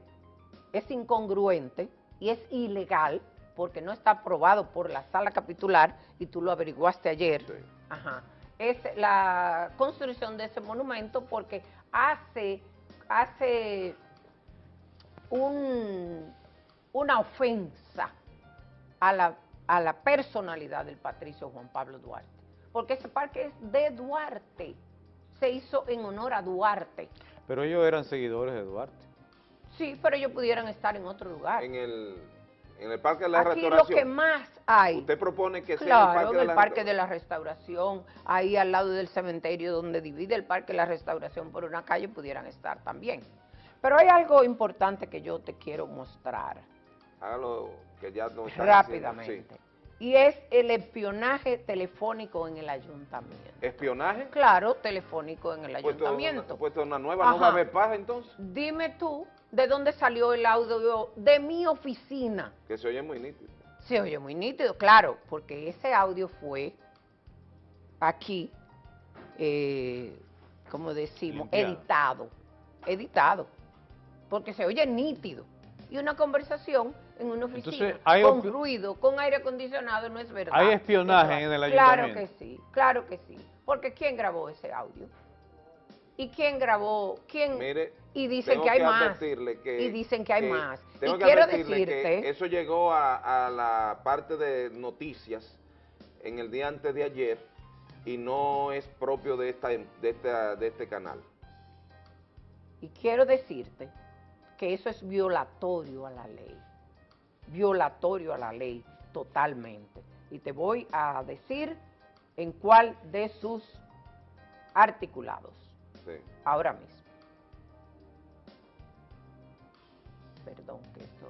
es incongruente y es ilegal porque no está aprobado por la sala capitular y tú lo averiguaste ayer. Ajá. Es la construcción de ese monumento porque hace, hace un- una ofensa a la, a la personalidad del patricio Juan Pablo Duarte. Porque ese parque es de Duarte. Se hizo en honor a Duarte. Pero ellos eran seguidores de Duarte. Sí, pero ellos pudieran estar en otro lugar. En el, en el Parque de la Aquí lo Restauración. que más hay. Usted propone que sea Claro, en el Parque, de, la Parque de la Restauración, ahí al lado del cementerio donde divide el Parque de la Restauración por una calle, pudieran estar también. Pero hay algo importante que yo te quiero mostrar Hágalo que ya no están rápidamente. Y es el espionaje telefónico en el ayuntamiento. ¿Espionaje? Claro, telefónico en el Puesto una, ayuntamiento. puesto una nueva, ¿no Ajá. va a haber paz entonces? Dime tú, ¿de dónde salió el audio de mi oficina? Que se oye muy nítido. Se oye muy nítido, claro, porque ese audio fue aquí, eh, como decimos, Limpiado. editado, editado, porque se oye nítido. Y una conversación en una oficina Entonces, hay con ruido, con aire acondicionado, no es verdad. Hay espionaje en el Claro ayuntamiento. que sí, claro que sí. Porque ¿quién grabó ese audio? ¿Y quién grabó? ¿Quién? Mire, y dicen tengo que hay que más. advertirle que- y dicen que hay que- más. Tengo y que quiero advertirle que decirte, eso llegó a, a la parte de noticias en el día antes de ayer y no es propio de esta de esta de este canal. y quiero decirte que eso es violatorio a la ley, violatorio a la ley totalmente. Y te voy a decir en cuál de sus articulados, Sí. ahora mismo. Perdón, que esto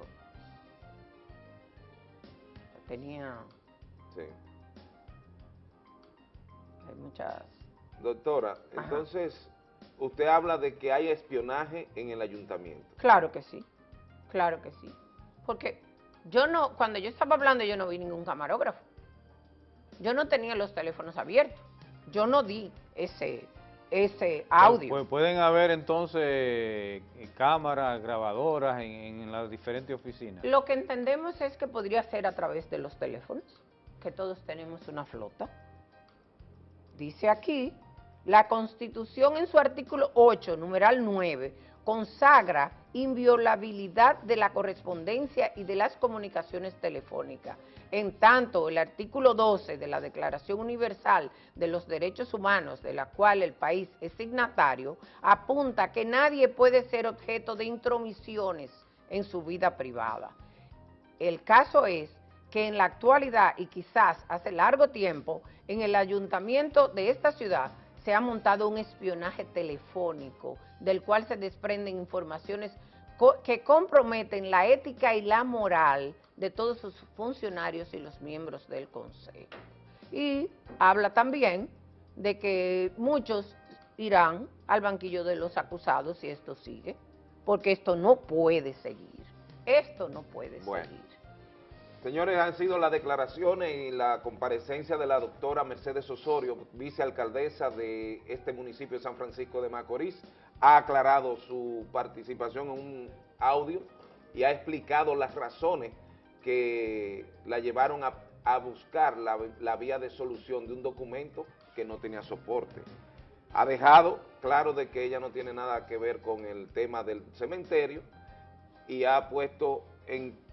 tenía, Sí. hay muchas... Doctora, entonces usted habla de que hay espionaje en el ayuntamiento. Claro que sí, claro que sí. Porque yo no, cuando yo estaba hablando yo no vi ningún camarógrafo. Yo no tenía los teléfonos abiertos. Yo no di ese, ese audio. Pu- pueden haber entonces eh, cámaras, grabadoras en, en las diferentes oficinas. Lo que entendemos es que podría ser a través de los teléfonos, que todos tenemos una flota. Dice aquí, la Constitución en su artículo 8, numeral 9, consagra inviolabilidad de la correspondencia y de las comunicaciones telefónicas. En tanto, el artículo 12 de la Declaración Universal de los Derechos Humanos, de la cual el país es signatario, apunta que nadie puede ser objeto de intromisiones en su vida privada. El caso es que en la actualidad y quizás hace largo tiempo, en el ayuntamiento de esta ciudad se ha montado un espionaje telefónico del cual se desprenden informaciones co- que comprometen la ética y la moral de todos sus funcionarios y los miembros del consejo. Y habla también de que muchos irán al banquillo de los acusados si esto sigue, porque esto no puede seguir. Esto no puede Bueno. seguir. Señores, han sido las declaraciones y la comparecencia de la doctora Mercedes Osorio, vicealcaldesa de este municipio de San Francisco de Macorís. Ha aclarado su participación en un audio y ha explicado las razones que la llevaron a, buscar la, la vía de solución de un documento que no tenía soporte. Ha dejado claro de que ella no tiene nada que ver con el tema del cementerio y ha puesto en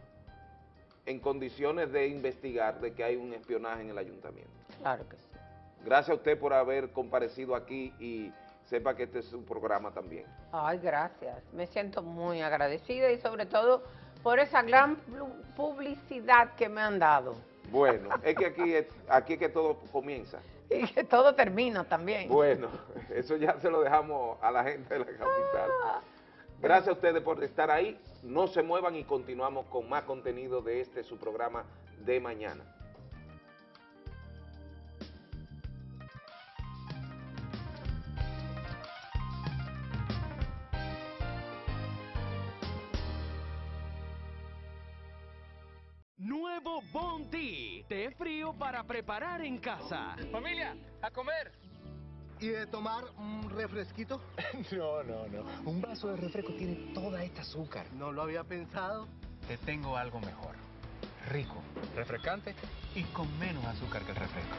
en condiciones de investigar de que hay un espionaje en el ayuntamiento. Claro que sí. Gracias a usted por haber comparecido aquí y sepa que este es un programa también. Ay, gracias. Me siento muy agradecida y sobre todo por esa gran publicidad que me han dado. Bueno, [LAUGHS] es que aquí es, aquí es que todo comienza. Y que todo termina también. Bueno, eso ya se lo dejamos a la gente de la capital. Gracias a ustedes por estar ahí. No se muevan y continuamos con más contenido de este su programa de mañana. Nuevo Bounty, té frío para preparar en casa. Familia, a comer. ¿Y de tomar un refresquito? [LAUGHS] no, no, no. Un vaso de refresco tiene toda esta azúcar. No lo había pensado. Te tengo algo mejor. Rico, refrescante y con menos azúcar que el refresco.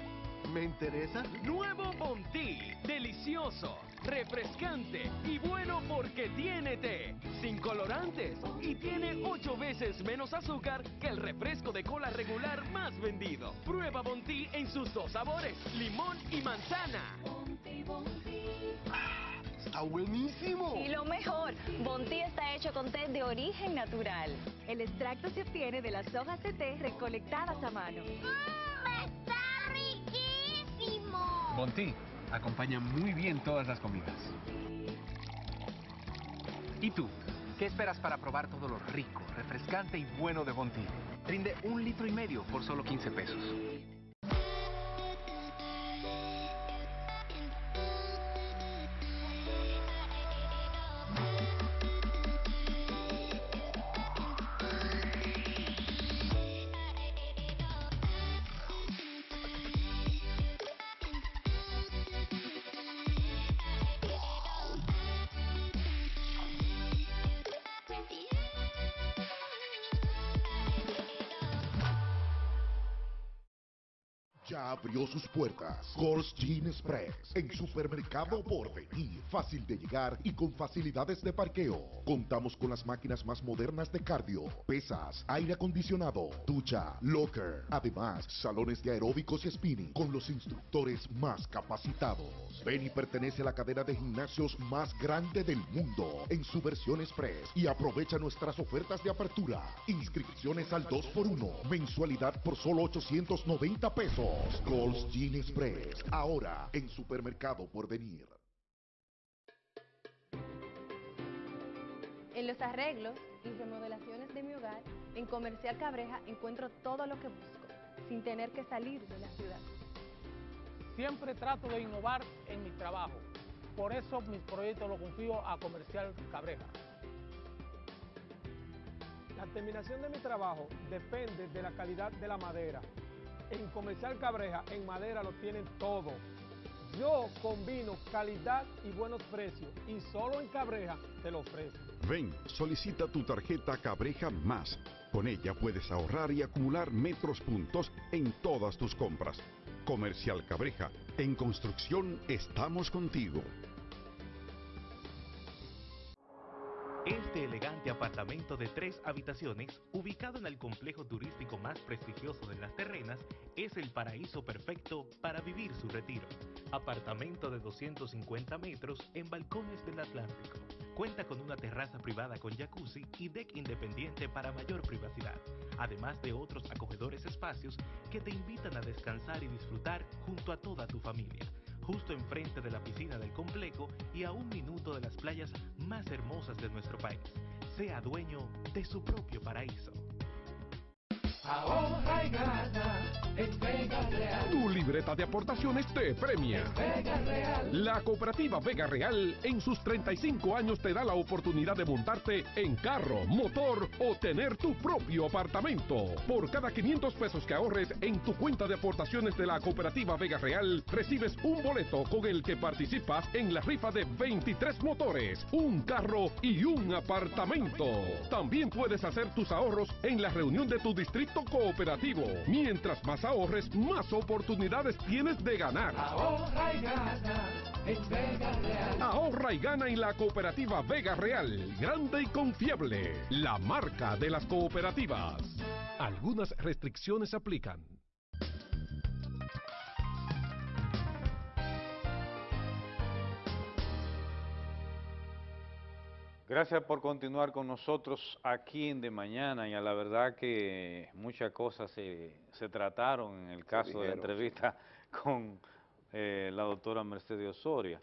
¿Me interesa? Nuevo Bounty, delicioso, refrescante y bueno porque tiene té, sin colorantes y tiene ocho veces menos azúcar que el refresco de cola regular más vendido. Prueba Bounty en sus dos sabores, limón y manzana. ¡Está buenísimo! Y lo mejor, Bontí está hecho con té de origen natural. El extracto se obtiene de las hojas de té recolectadas a mano. ¡Está Monty acompaña muy bien todas las comidas. ¿Y tú? ¿Qué esperas para probar todo lo rico, refrescante y bueno de Monty? Rinde un litro y medio por solo 15 pesos. Abrió sus puertas Gold's Gin Express en Supermercado Porvenir. Fácil de llegar y con facilidades de parqueo. Contamos con las máquinas más modernas de cardio, pesas, aire acondicionado, ducha, locker. Además, salones de aeróbicos y spinning con los instructores más capacitados. Beni pertenece a la cadena de gimnasios más grande del mundo en su versión Express y aprovecha nuestras ofertas de apertura. Inscripciones al 2x1, mensualidad por solo 890 pesos. Gold's Gin Express, ahora en Supermercado Porvenir. En los arreglos y remodelaciones de mi hogar, en Comercial Cabreja encuentro todo lo que busco, sin tener que salir de la ciudad. Siempre trato de innovar en mi trabajo. Por eso mis proyectos los confío a Comercial Cabreja. La terminación de mi trabajo depende de la calidad de la madera. En Comercial Cabreja, en madera lo tienen todo. Yo combino calidad y buenos precios y solo en Cabreja te lo ofrezco. Ven, solicita tu tarjeta Cabreja Más. Con ella puedes ahorrar y acumular metros puntos en todas tus compras. Comercial Cabreja, en construcción estamos contigo. Este elegante apartamento de tres habitaciones, ubicado en el complejo turístico más prestigioso de las terrenas, es el paraíso perfecto para vivir su retiro. Apartamento de 250 metros en balcones del Atlántico. Cuenta con una terraza privada con jacuzzi y deck independiente para mayor privacidad, además de otros acogedores espacios que te invitan a descansar y disfrutar junto a toda tu familia justo enfrente de la piscina del complejo y a un minuto de las playas más hermosas de nuestro país. Sea dueño de su propio paraíso. Ahorra y gana en Vega Real. Tu libreta de aportaciones te premia. Vega Real. La cooperativa Vega Real en sus 35 años te da la oportunidad de montarte en carro, motor o tener tu propio apartamento. Por cada 500 pesos que ahorres en tu cuenta de aportaciones de la cooperativa Vega Real, recibes un boleto con el que participas en la rifa de 23 motores, un carro y un apartamento. También puedes hacer tus ahorros en la reunión de tu distrito cooperativo. Mientras más ahorres, más oportunidades tienes de ganar. Ahorra y gana en Vega Real. Ahorra y gana en la cooperativa Vega Real, grande y confiable, la marca de las cooperativas. Algunas restricciones aplican. Gracias por continuar con nosotros aquí en De Mañana y a la verdad que muchas cosas se, se trataron en el caso de la entrevista [LAUGHS] con eh, la doctora Mercedes Osoria.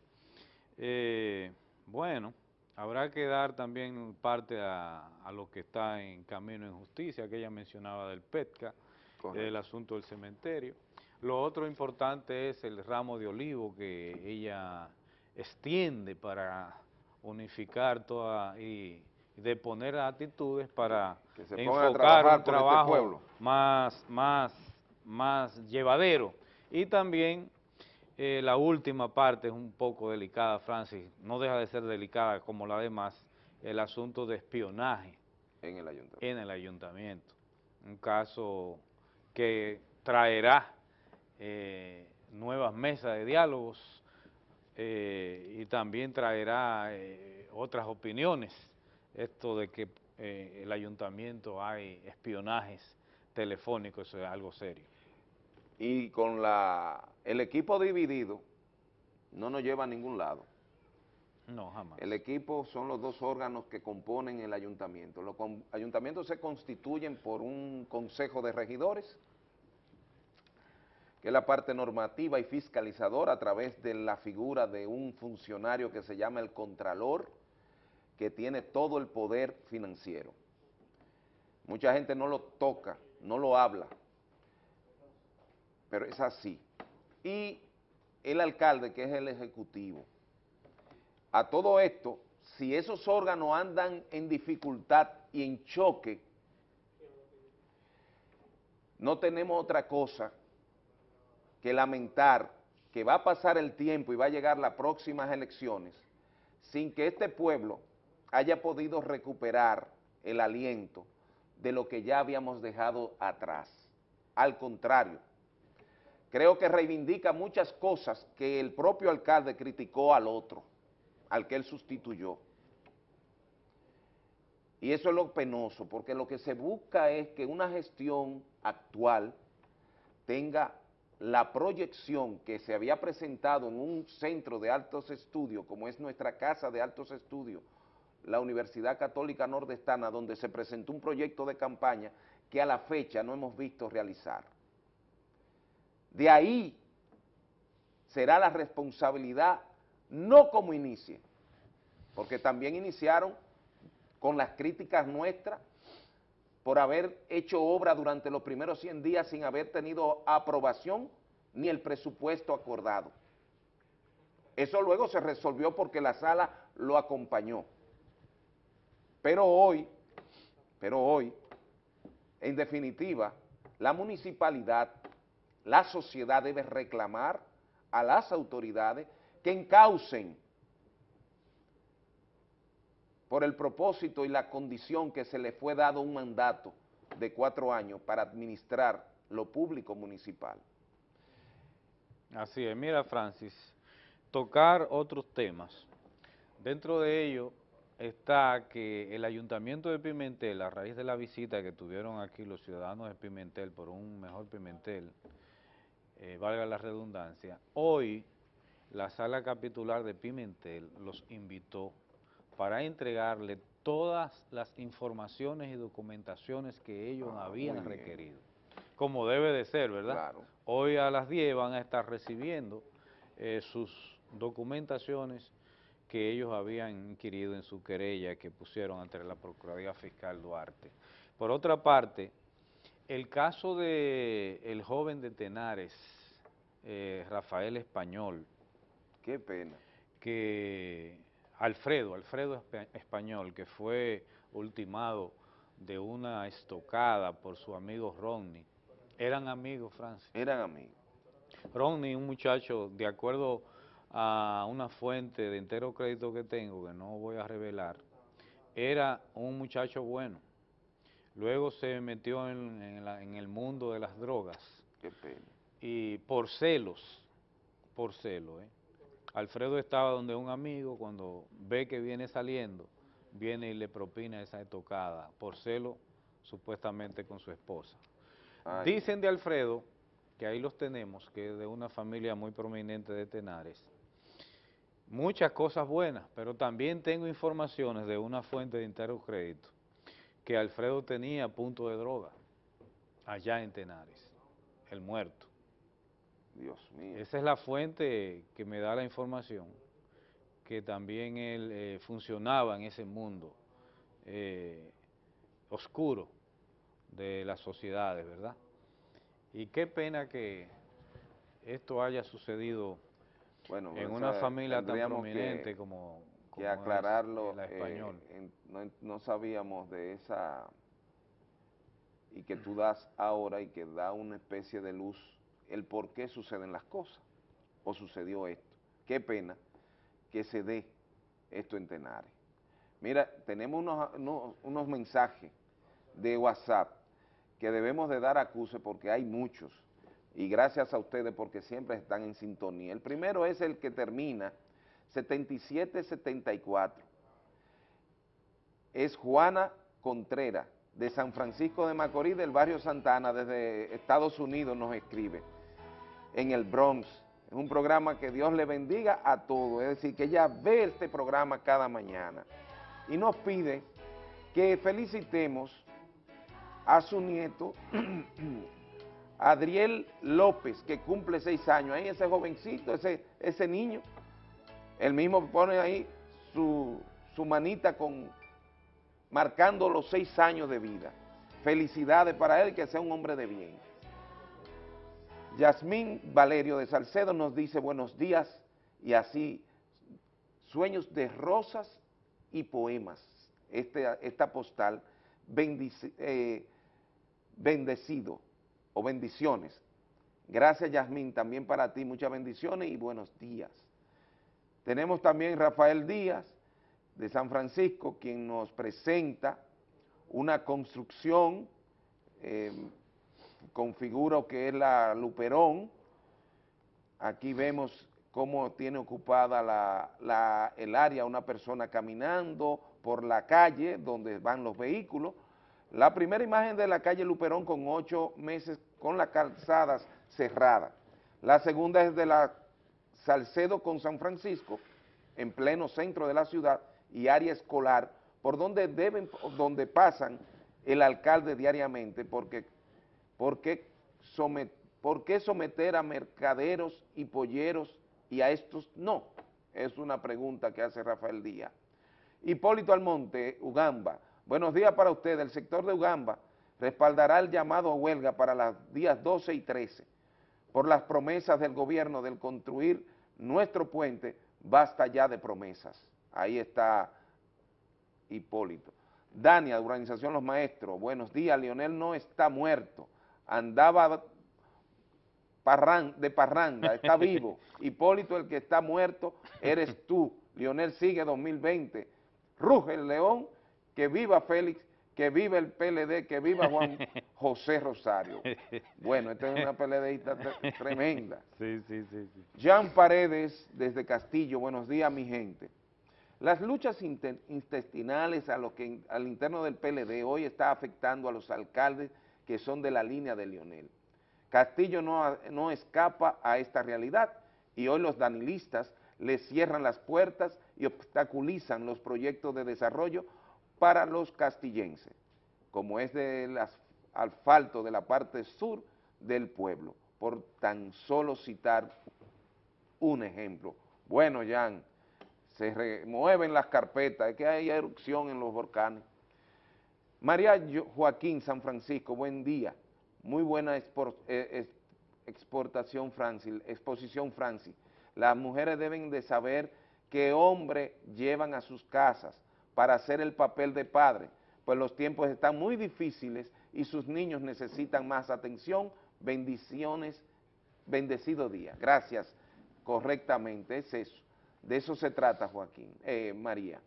Eh, bueno, habrá que dar también parte a, a lo que está en camino en justicia, que ella mencionaba del PETCA, Correcto. el asunto del cementerio. Lo otro importante es el ramo de olivo que ella extiende para unificar toda y, de poner actitudes para Que se a enfocar un este trabajo más, más, más llevadero. Y también eh, la última parte es un poco delicada, Francis, no deja de ser delicada como la demás, el asunto de espionaje En el ayuntamiento. en el ayuntamiento. Un caso que traerá eh, nuevas mesas de diálogos eh, y también traerá eh, otras opiniones. Esto de que eh, el ayuntamiento hay espionajes telefónicos, eso es algo serio. Y con la el equipo dividido, no nos lleva a ningún lado. No, jamás. El equipo son los dos órganos que componen el ayuntamiento. Los ayuntamientos se constituyen por un consejo de regidores, que es la parte normativa y fiscalizadora a través de la figura de un funcionario que se llama el Contralor, que tiene todo el poder financiero. Mucha gente no lo toca, no lo habla, pero es así. Y el alcalde, que es el ejecutivo. A todo esto, si esos órganos andan en dificultad y en choque, no tenemos otra cosa que lamentar que va a pasar el tiempo y va a llegar las próximas elecciones sin que este pueblo haya podido recuperar el aliento de lo que ya habíamos dejado atrás. Al contrario, creo que reivindica muchas cosas que el propio alcalde criticó al otro, al que él sustituyó. Y eso es lo penoso, porque lo que se busca es que una gestión actual tenga la proyección que se había presentado en un centro de altos estudios, como es nuestra casa de altos estudios, la Universidad Católica Nordestana, donde se presentó un proyecto de campaña que a la fecha no hemos visto realizar. De ahí será la responsabilidad, no como inicie, porque también iniciaron con las críticas nuestras por haber hecho obra durante los primeros 100 días sin haber tenido aprobación ni el presupuesto acordado. Eso luego se resolvió porque la sala lo acompañó. Pero hoy, pero hoy, en definitiva, la municipalidad, la sociedad debe reclamar a las autoridades que encaucen por el propósito y la condición que se le fue dado un mandato de cuatro años para administrar lo público municipal. Así es, mira Francis, tocar otros temas. Dentro de ello está que el Ayuntamiento de Pimentel, a raíz de la visita que tuvieron aquí los ciudadanos de Pimentel por un mejor Pimentel, eh, valga la redundancia, hoy la sala capitular de Pimentel los invitó para entregarle todas las informaciones y documentaciones que ellos Ah, habían requerido, como debe de ser, ¿verdad? Claro. Hoy a las 10 van a estar recibiendo eh, sus documentaciones que ellos habían inquirido en su querella que pusieron ante la Procuraduría Fiscal Duarte. Por otra parte, el caso de el joven de Tenares, eh, Rafael Español, Qué pena. que Alfredo, Alfredo Espa- Español, que fue ultimado de una estocada por su amigo Rodney. Eran amigos, Francis. Eran amigos. Rodney, un muchacho, de acuerdo a una fuente de entero crédito que tengo, que no voy a revelar, era un muchacho bueno. Luego se metió en, en la- en el mundo de las drogas Qué pena. y por celos, por celo, ¿eh? Alfredo estaba donde un amigo, cuando ve que viene saliendo, viene y le propina esa estocada, por celo supuestamente con su esposa. Ay. Dicen de Alfredo, que ahí los tenemos, que es de una familia muy prominente de Tenares, muchas cosas buenas, pero también tengo informaciones de una fuente de Intercrédito que Alfredo tenía punto de droga allá en Tenares, el muerto. Dios mío. Esa es la fuente que me da la información, que también él eh, funcionaba en ese mundo eh, oscuro de las sociedades, ¿verdad? Y qué pena que esto haya sucedido Bueno, en una sea, familia tan prominente que- como, que como es aclararlo, la eh, español. en- no, no sabíamos de esa, y que tú das ahora y que da una especie de luz el por qué suceden las cosas, o sucedió esto. Qué pena que se dé esto en Tenares. Mira, tenemos unos, unos, unos mensajes de WhatsApp que debemos de dar acuse porque hay muchos, y gracias a ustedes porque siempre están en sintonía. El primero es el que termina 7774. Es Juana Contreras, de San Francisco de Macorís, del barrio Santana, desde Estados Unidos nos escribe, en el Bronx. Es un programa que Dios le bendiga a todos, es decir, que ella ve este programa cada mañana. Y nos pide que felicitemos a su nieto, [CLEARS THROAT] Adriel López, que cumple seis años. Ahí ese jovencito, ese, ese niño, él mismo pone ahí su, su manita con marcando los seis años de vida. Felicidades para él, que sea un hombre de bien. Yasmín Valerio de Salcedo nos dice buenos días y así, sueños de rosas y poemas. Este, esta postal, eh, bendecido o bendiciones. Gracias Yasmín, también para ti, muchas bendiciones y buenos días. Tenemos también Rafael Díaz de San Francisco, quien nos presenta una construcción, eh, configura lo que es la Luperón. Aquí vemos cómo tiene ocupada la- el área una persona caminando por la calle donde van los vehículos. La primera imagen de la calle Luperón con ocho meses con las calzadas cerradas. La segunda es de la Salcedo con San Francisco, en pleno centro de la ciudad y área escolar, por donde deben, donde pasan el alcalde diariamente, porque, ¿por qué someter a mercaderos y polleros y a estos no? Es una pregunta que hace Rafael Díaz. Hipólito Almonte, Ugamba. Buenos días para usted. El sector de Ugamba respaldará el llamado a huelga para los días 12 y 13 por las promesas del gobierno del construir nuestro puente. Basta ya de promesas. Ahí está Hipólito. Dania, de Organización Los Maestros. Buenos días. Lionel no está muerto. Andaba parran- de parranda, está vivo. [LAUGHS] Hipólito, el que está muerto, eres tú. Lionel sigue 2020. Ruge el león, que viva Félix, que viva el PLD, que viva Juan [LAUGHS] José Rosario. Bueno, esta es una PLDista tre- tremenda. [LAUGHS] Sí, sí, sí, sí. Jean Paredes, desde Castillo, buenos días, mi gente. Las luchas inte- intestinales a lo que al interno del PLD hoy está afectando a los alcaldes que son de la línea de Lionel. Castillo no, no escapa a esta realidad y hoy los danilistas le cierran las puertas y obstaculizan los proyectos de desarrollo para los castillenses, como es del as- asfalto de la parte sur del pueblo, por tan solo citar un ejemplo. Bueno, Jan, se remueven las carpetas, es que hay erupción en los volcanes. María Joaquín San Francisco, buen día. Muy buena eh, exportación, Francis, exposición, Francis. Las mujeres deben de saber qué hombre llevan a sus casas para hacer el papel de padre, pues los tiempos están muy difíciles y sus niños necesitan más atención. Bendiciones, bendecido día. Gracias, correctamente, es eso. De eso se trata, Joaquín, eh, María.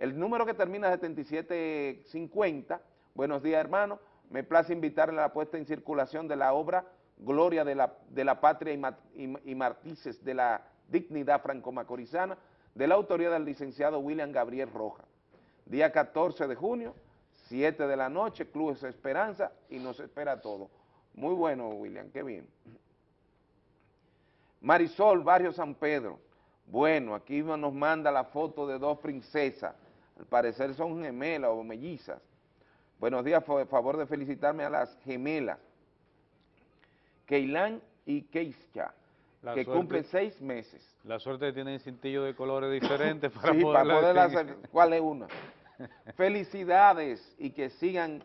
El número que termina 7750, buenos días hermano, me place invitarle a la puesta en circulación de la obra Gloria de la, Patria y, Ma- y- y Martices de la Dignidad Franco-Macorizana, de la autoría del licenciado William Gabriel Roja. Día 14 de junio, 7 de la noche, Clubes Esperanza, y nos espera todo. Muy bueno, William, qué bien. Marisol, Barrio San Pedro. Bueno, aquí nos manda la foto de dos princesas, al parecer son gemelas o mellizas. Buenos días, por favor de felicitarme a las gemelas, Keilán y Keisha, La que suerte- cumplen seis meses. La suerte tiene cintillo de colores diferentes [LAUGHS] para Sí, para poder hacer cuál es una. [LAUGHS] Felicidades y que sigan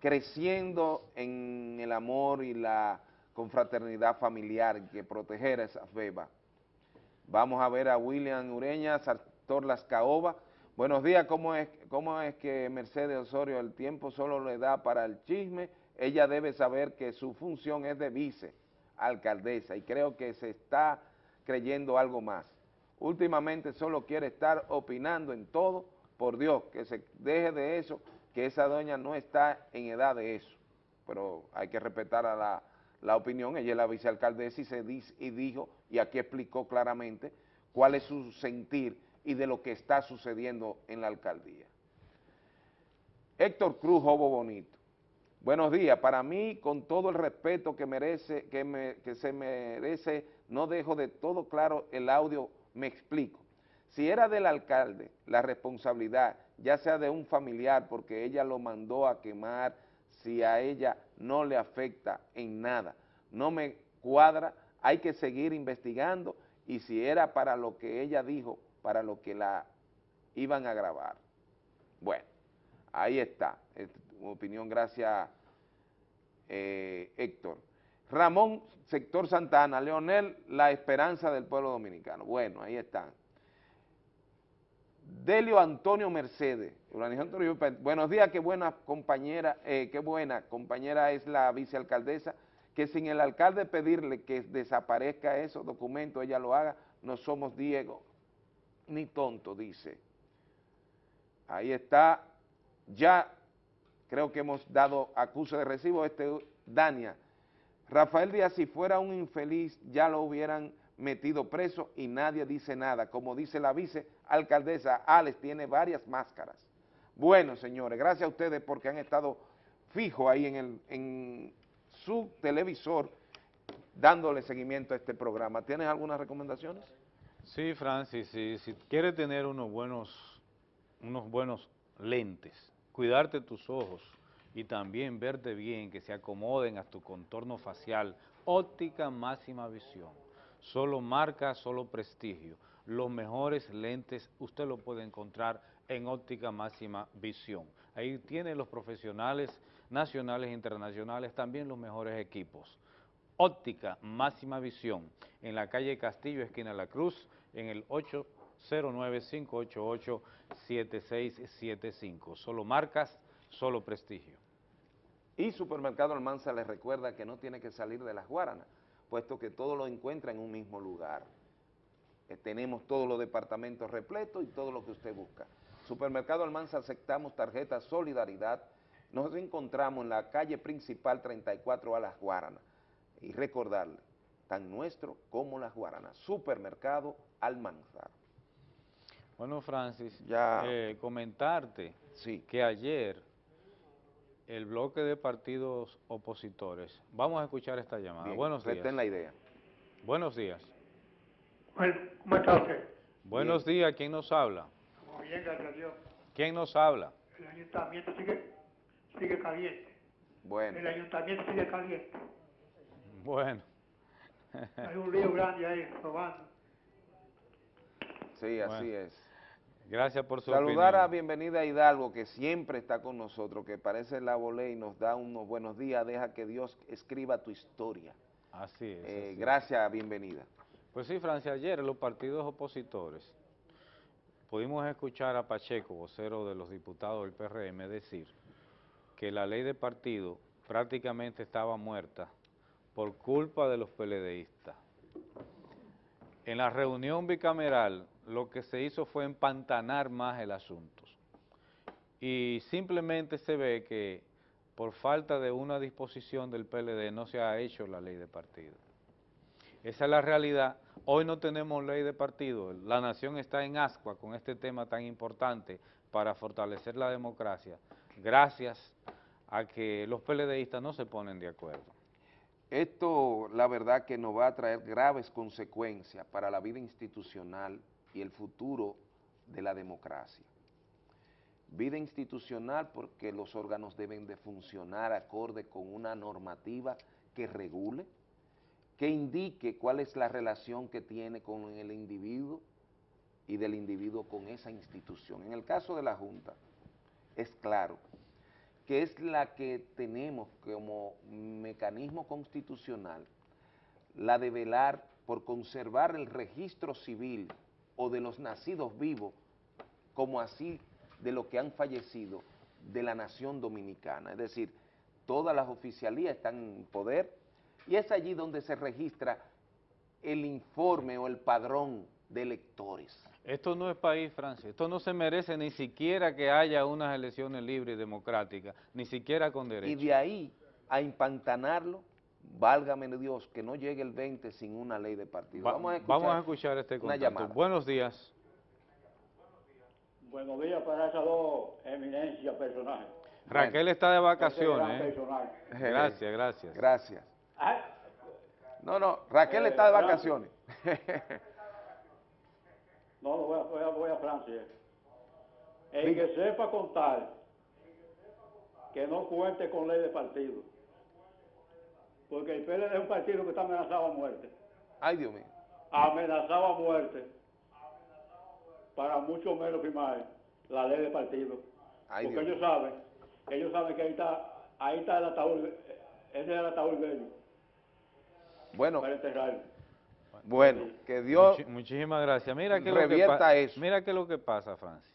creciendo en el amor y la confraternidad familiar que proteger esa beba. Vamos a ver a William Ureña, Sartor Las Caoba. Buenos días, ¿cómo es, ¿cómo es que Mercedes Osorio el tiempo solo le da para el chisme? Ella debe saber que su función es de vice alcaldesa y creo que se está creyendo algo más. Últimamente solo quiere estar opinando en todo, por Dios, que se deje de eso, que esa doña no está en edad de eso, pero hay que respetar a la, la opinión, ella es la vicealcaldesa y, se dice, y dijo, y aquí explicó claramente cuál es su sentir y de lo que está sucediendo en la alcaldía. Héctor Cruz, Jobo Bonito. Buenos días, para mí, con todo el respeto que merece, que, se merece, no dejo de todo claro el audio, me explico. Si era del alcalde la responsabilidad, ya sea de un familiar, porque ella lo mandó a quemar, si a ella no le afecta en nada, no me cuadra, hay que seguir investigando y si era para lo que ella dijo, para lo que la iban a grabar. Bueno, ahí está, opinión, gracias eh, Héctor. Ramón, sector Santana, Leonel, la esperanza del pueblo dominicano. Bueno, ahí están. Delio Antonio Mercedes, Toribio, buenos días, qué buena compañera, eh, qué buena compañera es la vicealcaldesa, que sin el alcalde pedirle que desaparezca esos documentos, ella lo haga, no somos Diego ni tonto, dice. Ahí está, ya creo que hemos dado acuse de recibo, este Dania. Rafael Díaz, si fuera un infeliz, ya lo hubieran metido preso y nadie dice nada. Como dice la vicealcaldesa, Alex tiene varias máscaras. Bueno, señores, gracias a ustedes porque han estado fijos ahí en, el, en su televisor dándole seguimiento a este programa. ¿Tienes algunas recomendaciones? Sí, Francis, si, si quieres tener unos buenos, unos buenos lentes, cuidarte tus ojos y también verte bien, que se acomoden a tu contorno facial, óptica máxima visión, solo marca, solo prestigio. Los mejores lentes usted lo puede encontrar en óptica máxima visión. Ahí tiene los profesionales nacionales e internacionales, también los mejores equipos. Óptica Máxima Visión, en la calle Castillo, esquina La Cruz, en el 809-588-7675. Solo marcas, solo prestigio. Y Supermercado Almanza les recuerda que no tiene que salir de las Guaranas, puesto que todo lo encuentra en un mismo lugar. Eh, tenemos todos los departamentos repletos y todo lo que usted busca. Supermercado Almanza aceptamos tarjeta Solidaridad. Nos encontramos en la calle principal 34 a Las Guaranas. Y recordarle, tan nuestro como Las Guaranas. Supermercado Almanzar. Bueno, Francis, Ya. eh, comentarte que ayer el bloque de partidos opositores, vamos a escuchar esta llamada. Bien, Buenos días. la idea. Buenos días. ¿Cómo está usted? Buenos días, ¿quién nos habla? Muy bien, gracias a Dios. ¿Quién nos habla? El ayuntamiento sigue, sigue caliente. Bueno. El ayuntamiento sigue caliente. Bueno. Hay un lío grande ahí, robando. Sí, así Bueno. es. Gracias por su Saludar opinión. a Bienvenida Hidalgo, que siempre está con nosotros, que parece la volé y nos da unos buenos días. Deja que Dios escriba tu historia. Así es. Eh, así es. gracias, Bienvenida. Pues sí, Francia, ayer los partidos opositores pudimos escuchar a Pacheco, vocero de los diputados del PRM, decir que la ley de partido prácticamente estaba muerta por culpa de los PLDistas. En la reunión bicameral lo que se hizo fue empantanar más el asunto. Y simplemente se ve que por falta de una disposición del PLD no se ha hecho la ley de partido. Esa es la realidad. Hoy no tenemos ley de partido. La nación está en ascua con este tema tan importante para fortalecer la democracia, gracias a que los PLDistas no se ponen de acuerdo. Esto, la verdad, que nos va a traer graves consecuencias para la vida institucional y el futuro de la democracia. Vida institucional porque los órganos deben de funcionar acorde con una normativa que regule, que indique cuál es la relación que tiene con el individuo y del individuo con esa institución. En el caso de la Junta, es claro que es la que tenemos como mecanismo constitucional, la de velar por conservar el registro civil o de los nacidos vivos, como así de los que han fallecido de la nación dominicana. Es decir, todas las oficialías están en poder y es allí donde se registra el informe o el padrón de electores. Esto no es país, Francia. Esto no se merece ni siquiera que haya unas elecciones libres y democráticas, ni siquiera con derecho. Y de ahí a empantanarlo, válgame Dios, que no llegue el 20 sin una ley de partido. Va- vamos, a escuchar vamos a escuchar este una contacto. llamada. Buenos días. Buenos días para esas dos eminencias personajes. Raquel está de gran vacaciones. ¿eh? Gracias, gracias. Gracias. Ah, No, no, Raquel Eh, está de Francia. vacaciones. [LAUGHS] No, no voy a, voy a, voy a Francia. El Diga. que sepa contar, que no cuente con ley de partido. Porque el PLD es un partido que está amenazado a muerte. Ay, Dios mío. Amenazado a muerte. Para mucho menos firmar la ley de partido. Ay, Porque Dios ellos saben, ellos saben que ahí está, ahí está el ataúd, ese es el ataúd bello Bueno, para enterrarlo. Bueno, que Dios Muchi- muchísimas gracias. Mira que lo que revierta pa- eso. Mira qué es lo que pasa, Francis.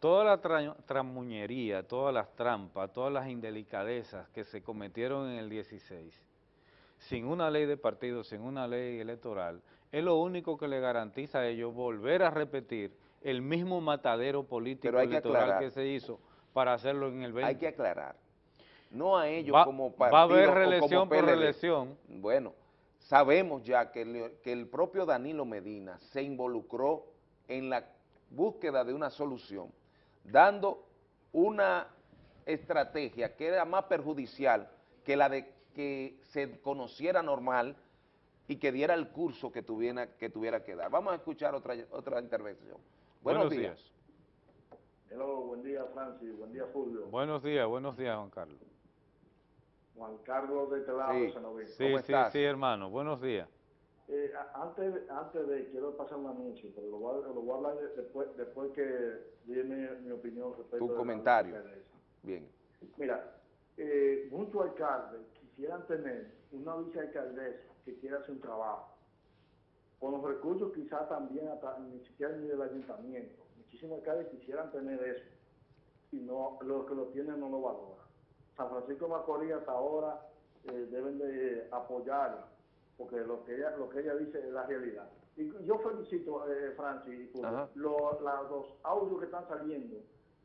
Toda la tra- tramuñería, todas las trampas, todas las indelicadezas que se cometieron en el 16, sin una ley de partido, sin una ley electoral, es lo único que le garantiza a ellos volver a repetir el mismo matadero político que electoral aclarar. que se hizo para hacerlo en el 20. hay que aclarar. No a ellos Va- como va partido a haber reelección por reelección. Bueno, sabemos ya que el, que el propio Danilo Medina se involucró en la búsqueda de una solución, dando una estrategia que era más perjudicial que la de que se conociera normal y que diera el curso que tuviera que, tuviera que dar. Vamos a escuchar otra, otra intervención. Buenos, Buenos días. Hello, buen día Francis, buen día Fulvio. Buenos días, buenos días, Juan Carlos. Juan Carlos de Telado, Sí. Sanoví. Sí, sí, sí, hermano, buenos días. Eh, a- antes, antes de, quiero pasar un anuncio, pero lo voy a, lo voy a hablar de- después, después que dé mi, mi opinión respecto Tu de la comentario. Bien. Mira, eh, muchos alcaldes quisieran tener una vicealcaldesa que quiera hacer un trabajo. Con los recursos quizás también, hasta, ni siquiera ni del ayuntamiento. Muchísimos alcaldes quisieran tener eso. Y no, los que lo tienen no lo valoran. San Francisco de Macorís hasta ahora eh, deben de apoyarla, porque lo que ella, lo que ella dice es la realidad. Y yo felicito, eh, Francis, lo- la- los audios que están saliendo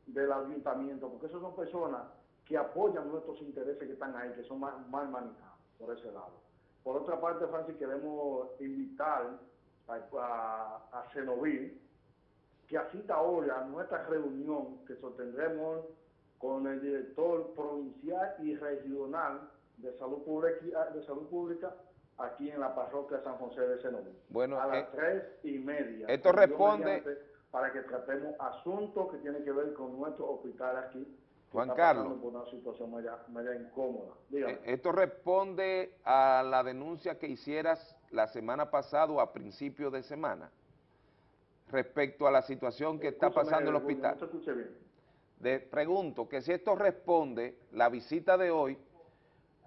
del ayuntamiento, porque esos son personas que apoyan nuestros intereses que están ahí, que son mal, mal manejados por ese lado. Por otra parte, Francis, queremos invitar a, a, a Cenoví que asista hoy a nuestra reunión que sostendremos con el director provincial y regional de salud pública, de salud pública aquí en la parroquia de San José de Cenoví. Bueno, a las eh, tres y media. esto responde- Para que tratemos asuntos que tienen que ver con nuestro hospital aquí. Juan Carlos. por una situación media, media incómoda. Dígame. Eh, Esto responde a la denuncia que hicieras la semana pasada o a principios de semana respecto a la situación que está pasando en el hospital. No te escuché bien. De- pregunto que si esto responde, la visita de hoy,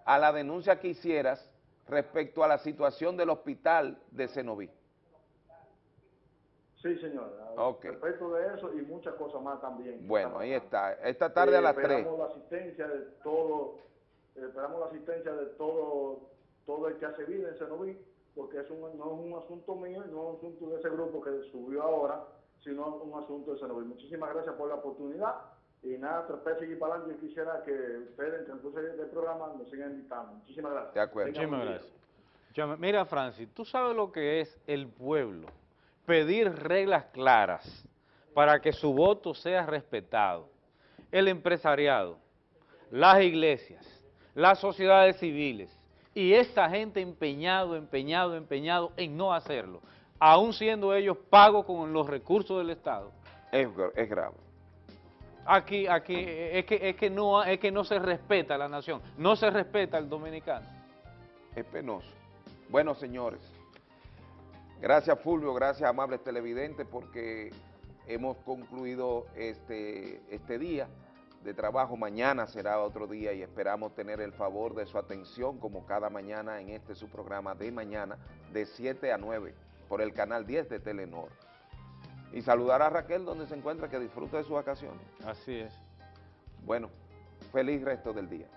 a la denuncia que hicieras respecto a la situación del hospital de Cenoví. Sí, señor. Ok. Respecto de eso y muchas cosas más también. Bueno, ahí está. Esta tarde a las Eh, 3. Esperamos la asistencia de todo, eh, esperamos la asistencia de todo, todo el que hace vida en Cenoví, porque es un, no es un asunto mío, no es un asunto de ese grupo que subió ahora, sino un asunto de Cenoví. Muchísimas gracias por la oportunidad y nada, de seguir para adelante. Yo quisiera que ustedes, en el transcurso del programa, nos sigan invitando. Muchísimas gracias. De acuerdo. Tengan Muchísimas gracias. Mira, Francis, tú sabes lo que es el pueblo. Pedir reglas claras para que su voto sea respetado. El empresariado, las iglesias, las sociedades civiles Y esa gente empeñado, empeñado, empeñado en no hacerlo, aún siendo ellos pagos con los recursos del Estado. Es, es grave. Aquí, aquí, es que, es, que no, es que no se respeta la nación, no se respeta el dominicano. Es penoso. Bueno, señores, gracias Fulvio, gracias amables televidentes, porque hemos concluido este, este día de trabajo. Mañana será otro día y esperamos tener el favor de su atención como cada mañana en este su programa de mañana de 7 a 9 por el canal 10 de Telenor. Y saludar a Raquel donde se encuentra, que disfrute de sus vacaciones. Así es. Bueno, feliz resto del día.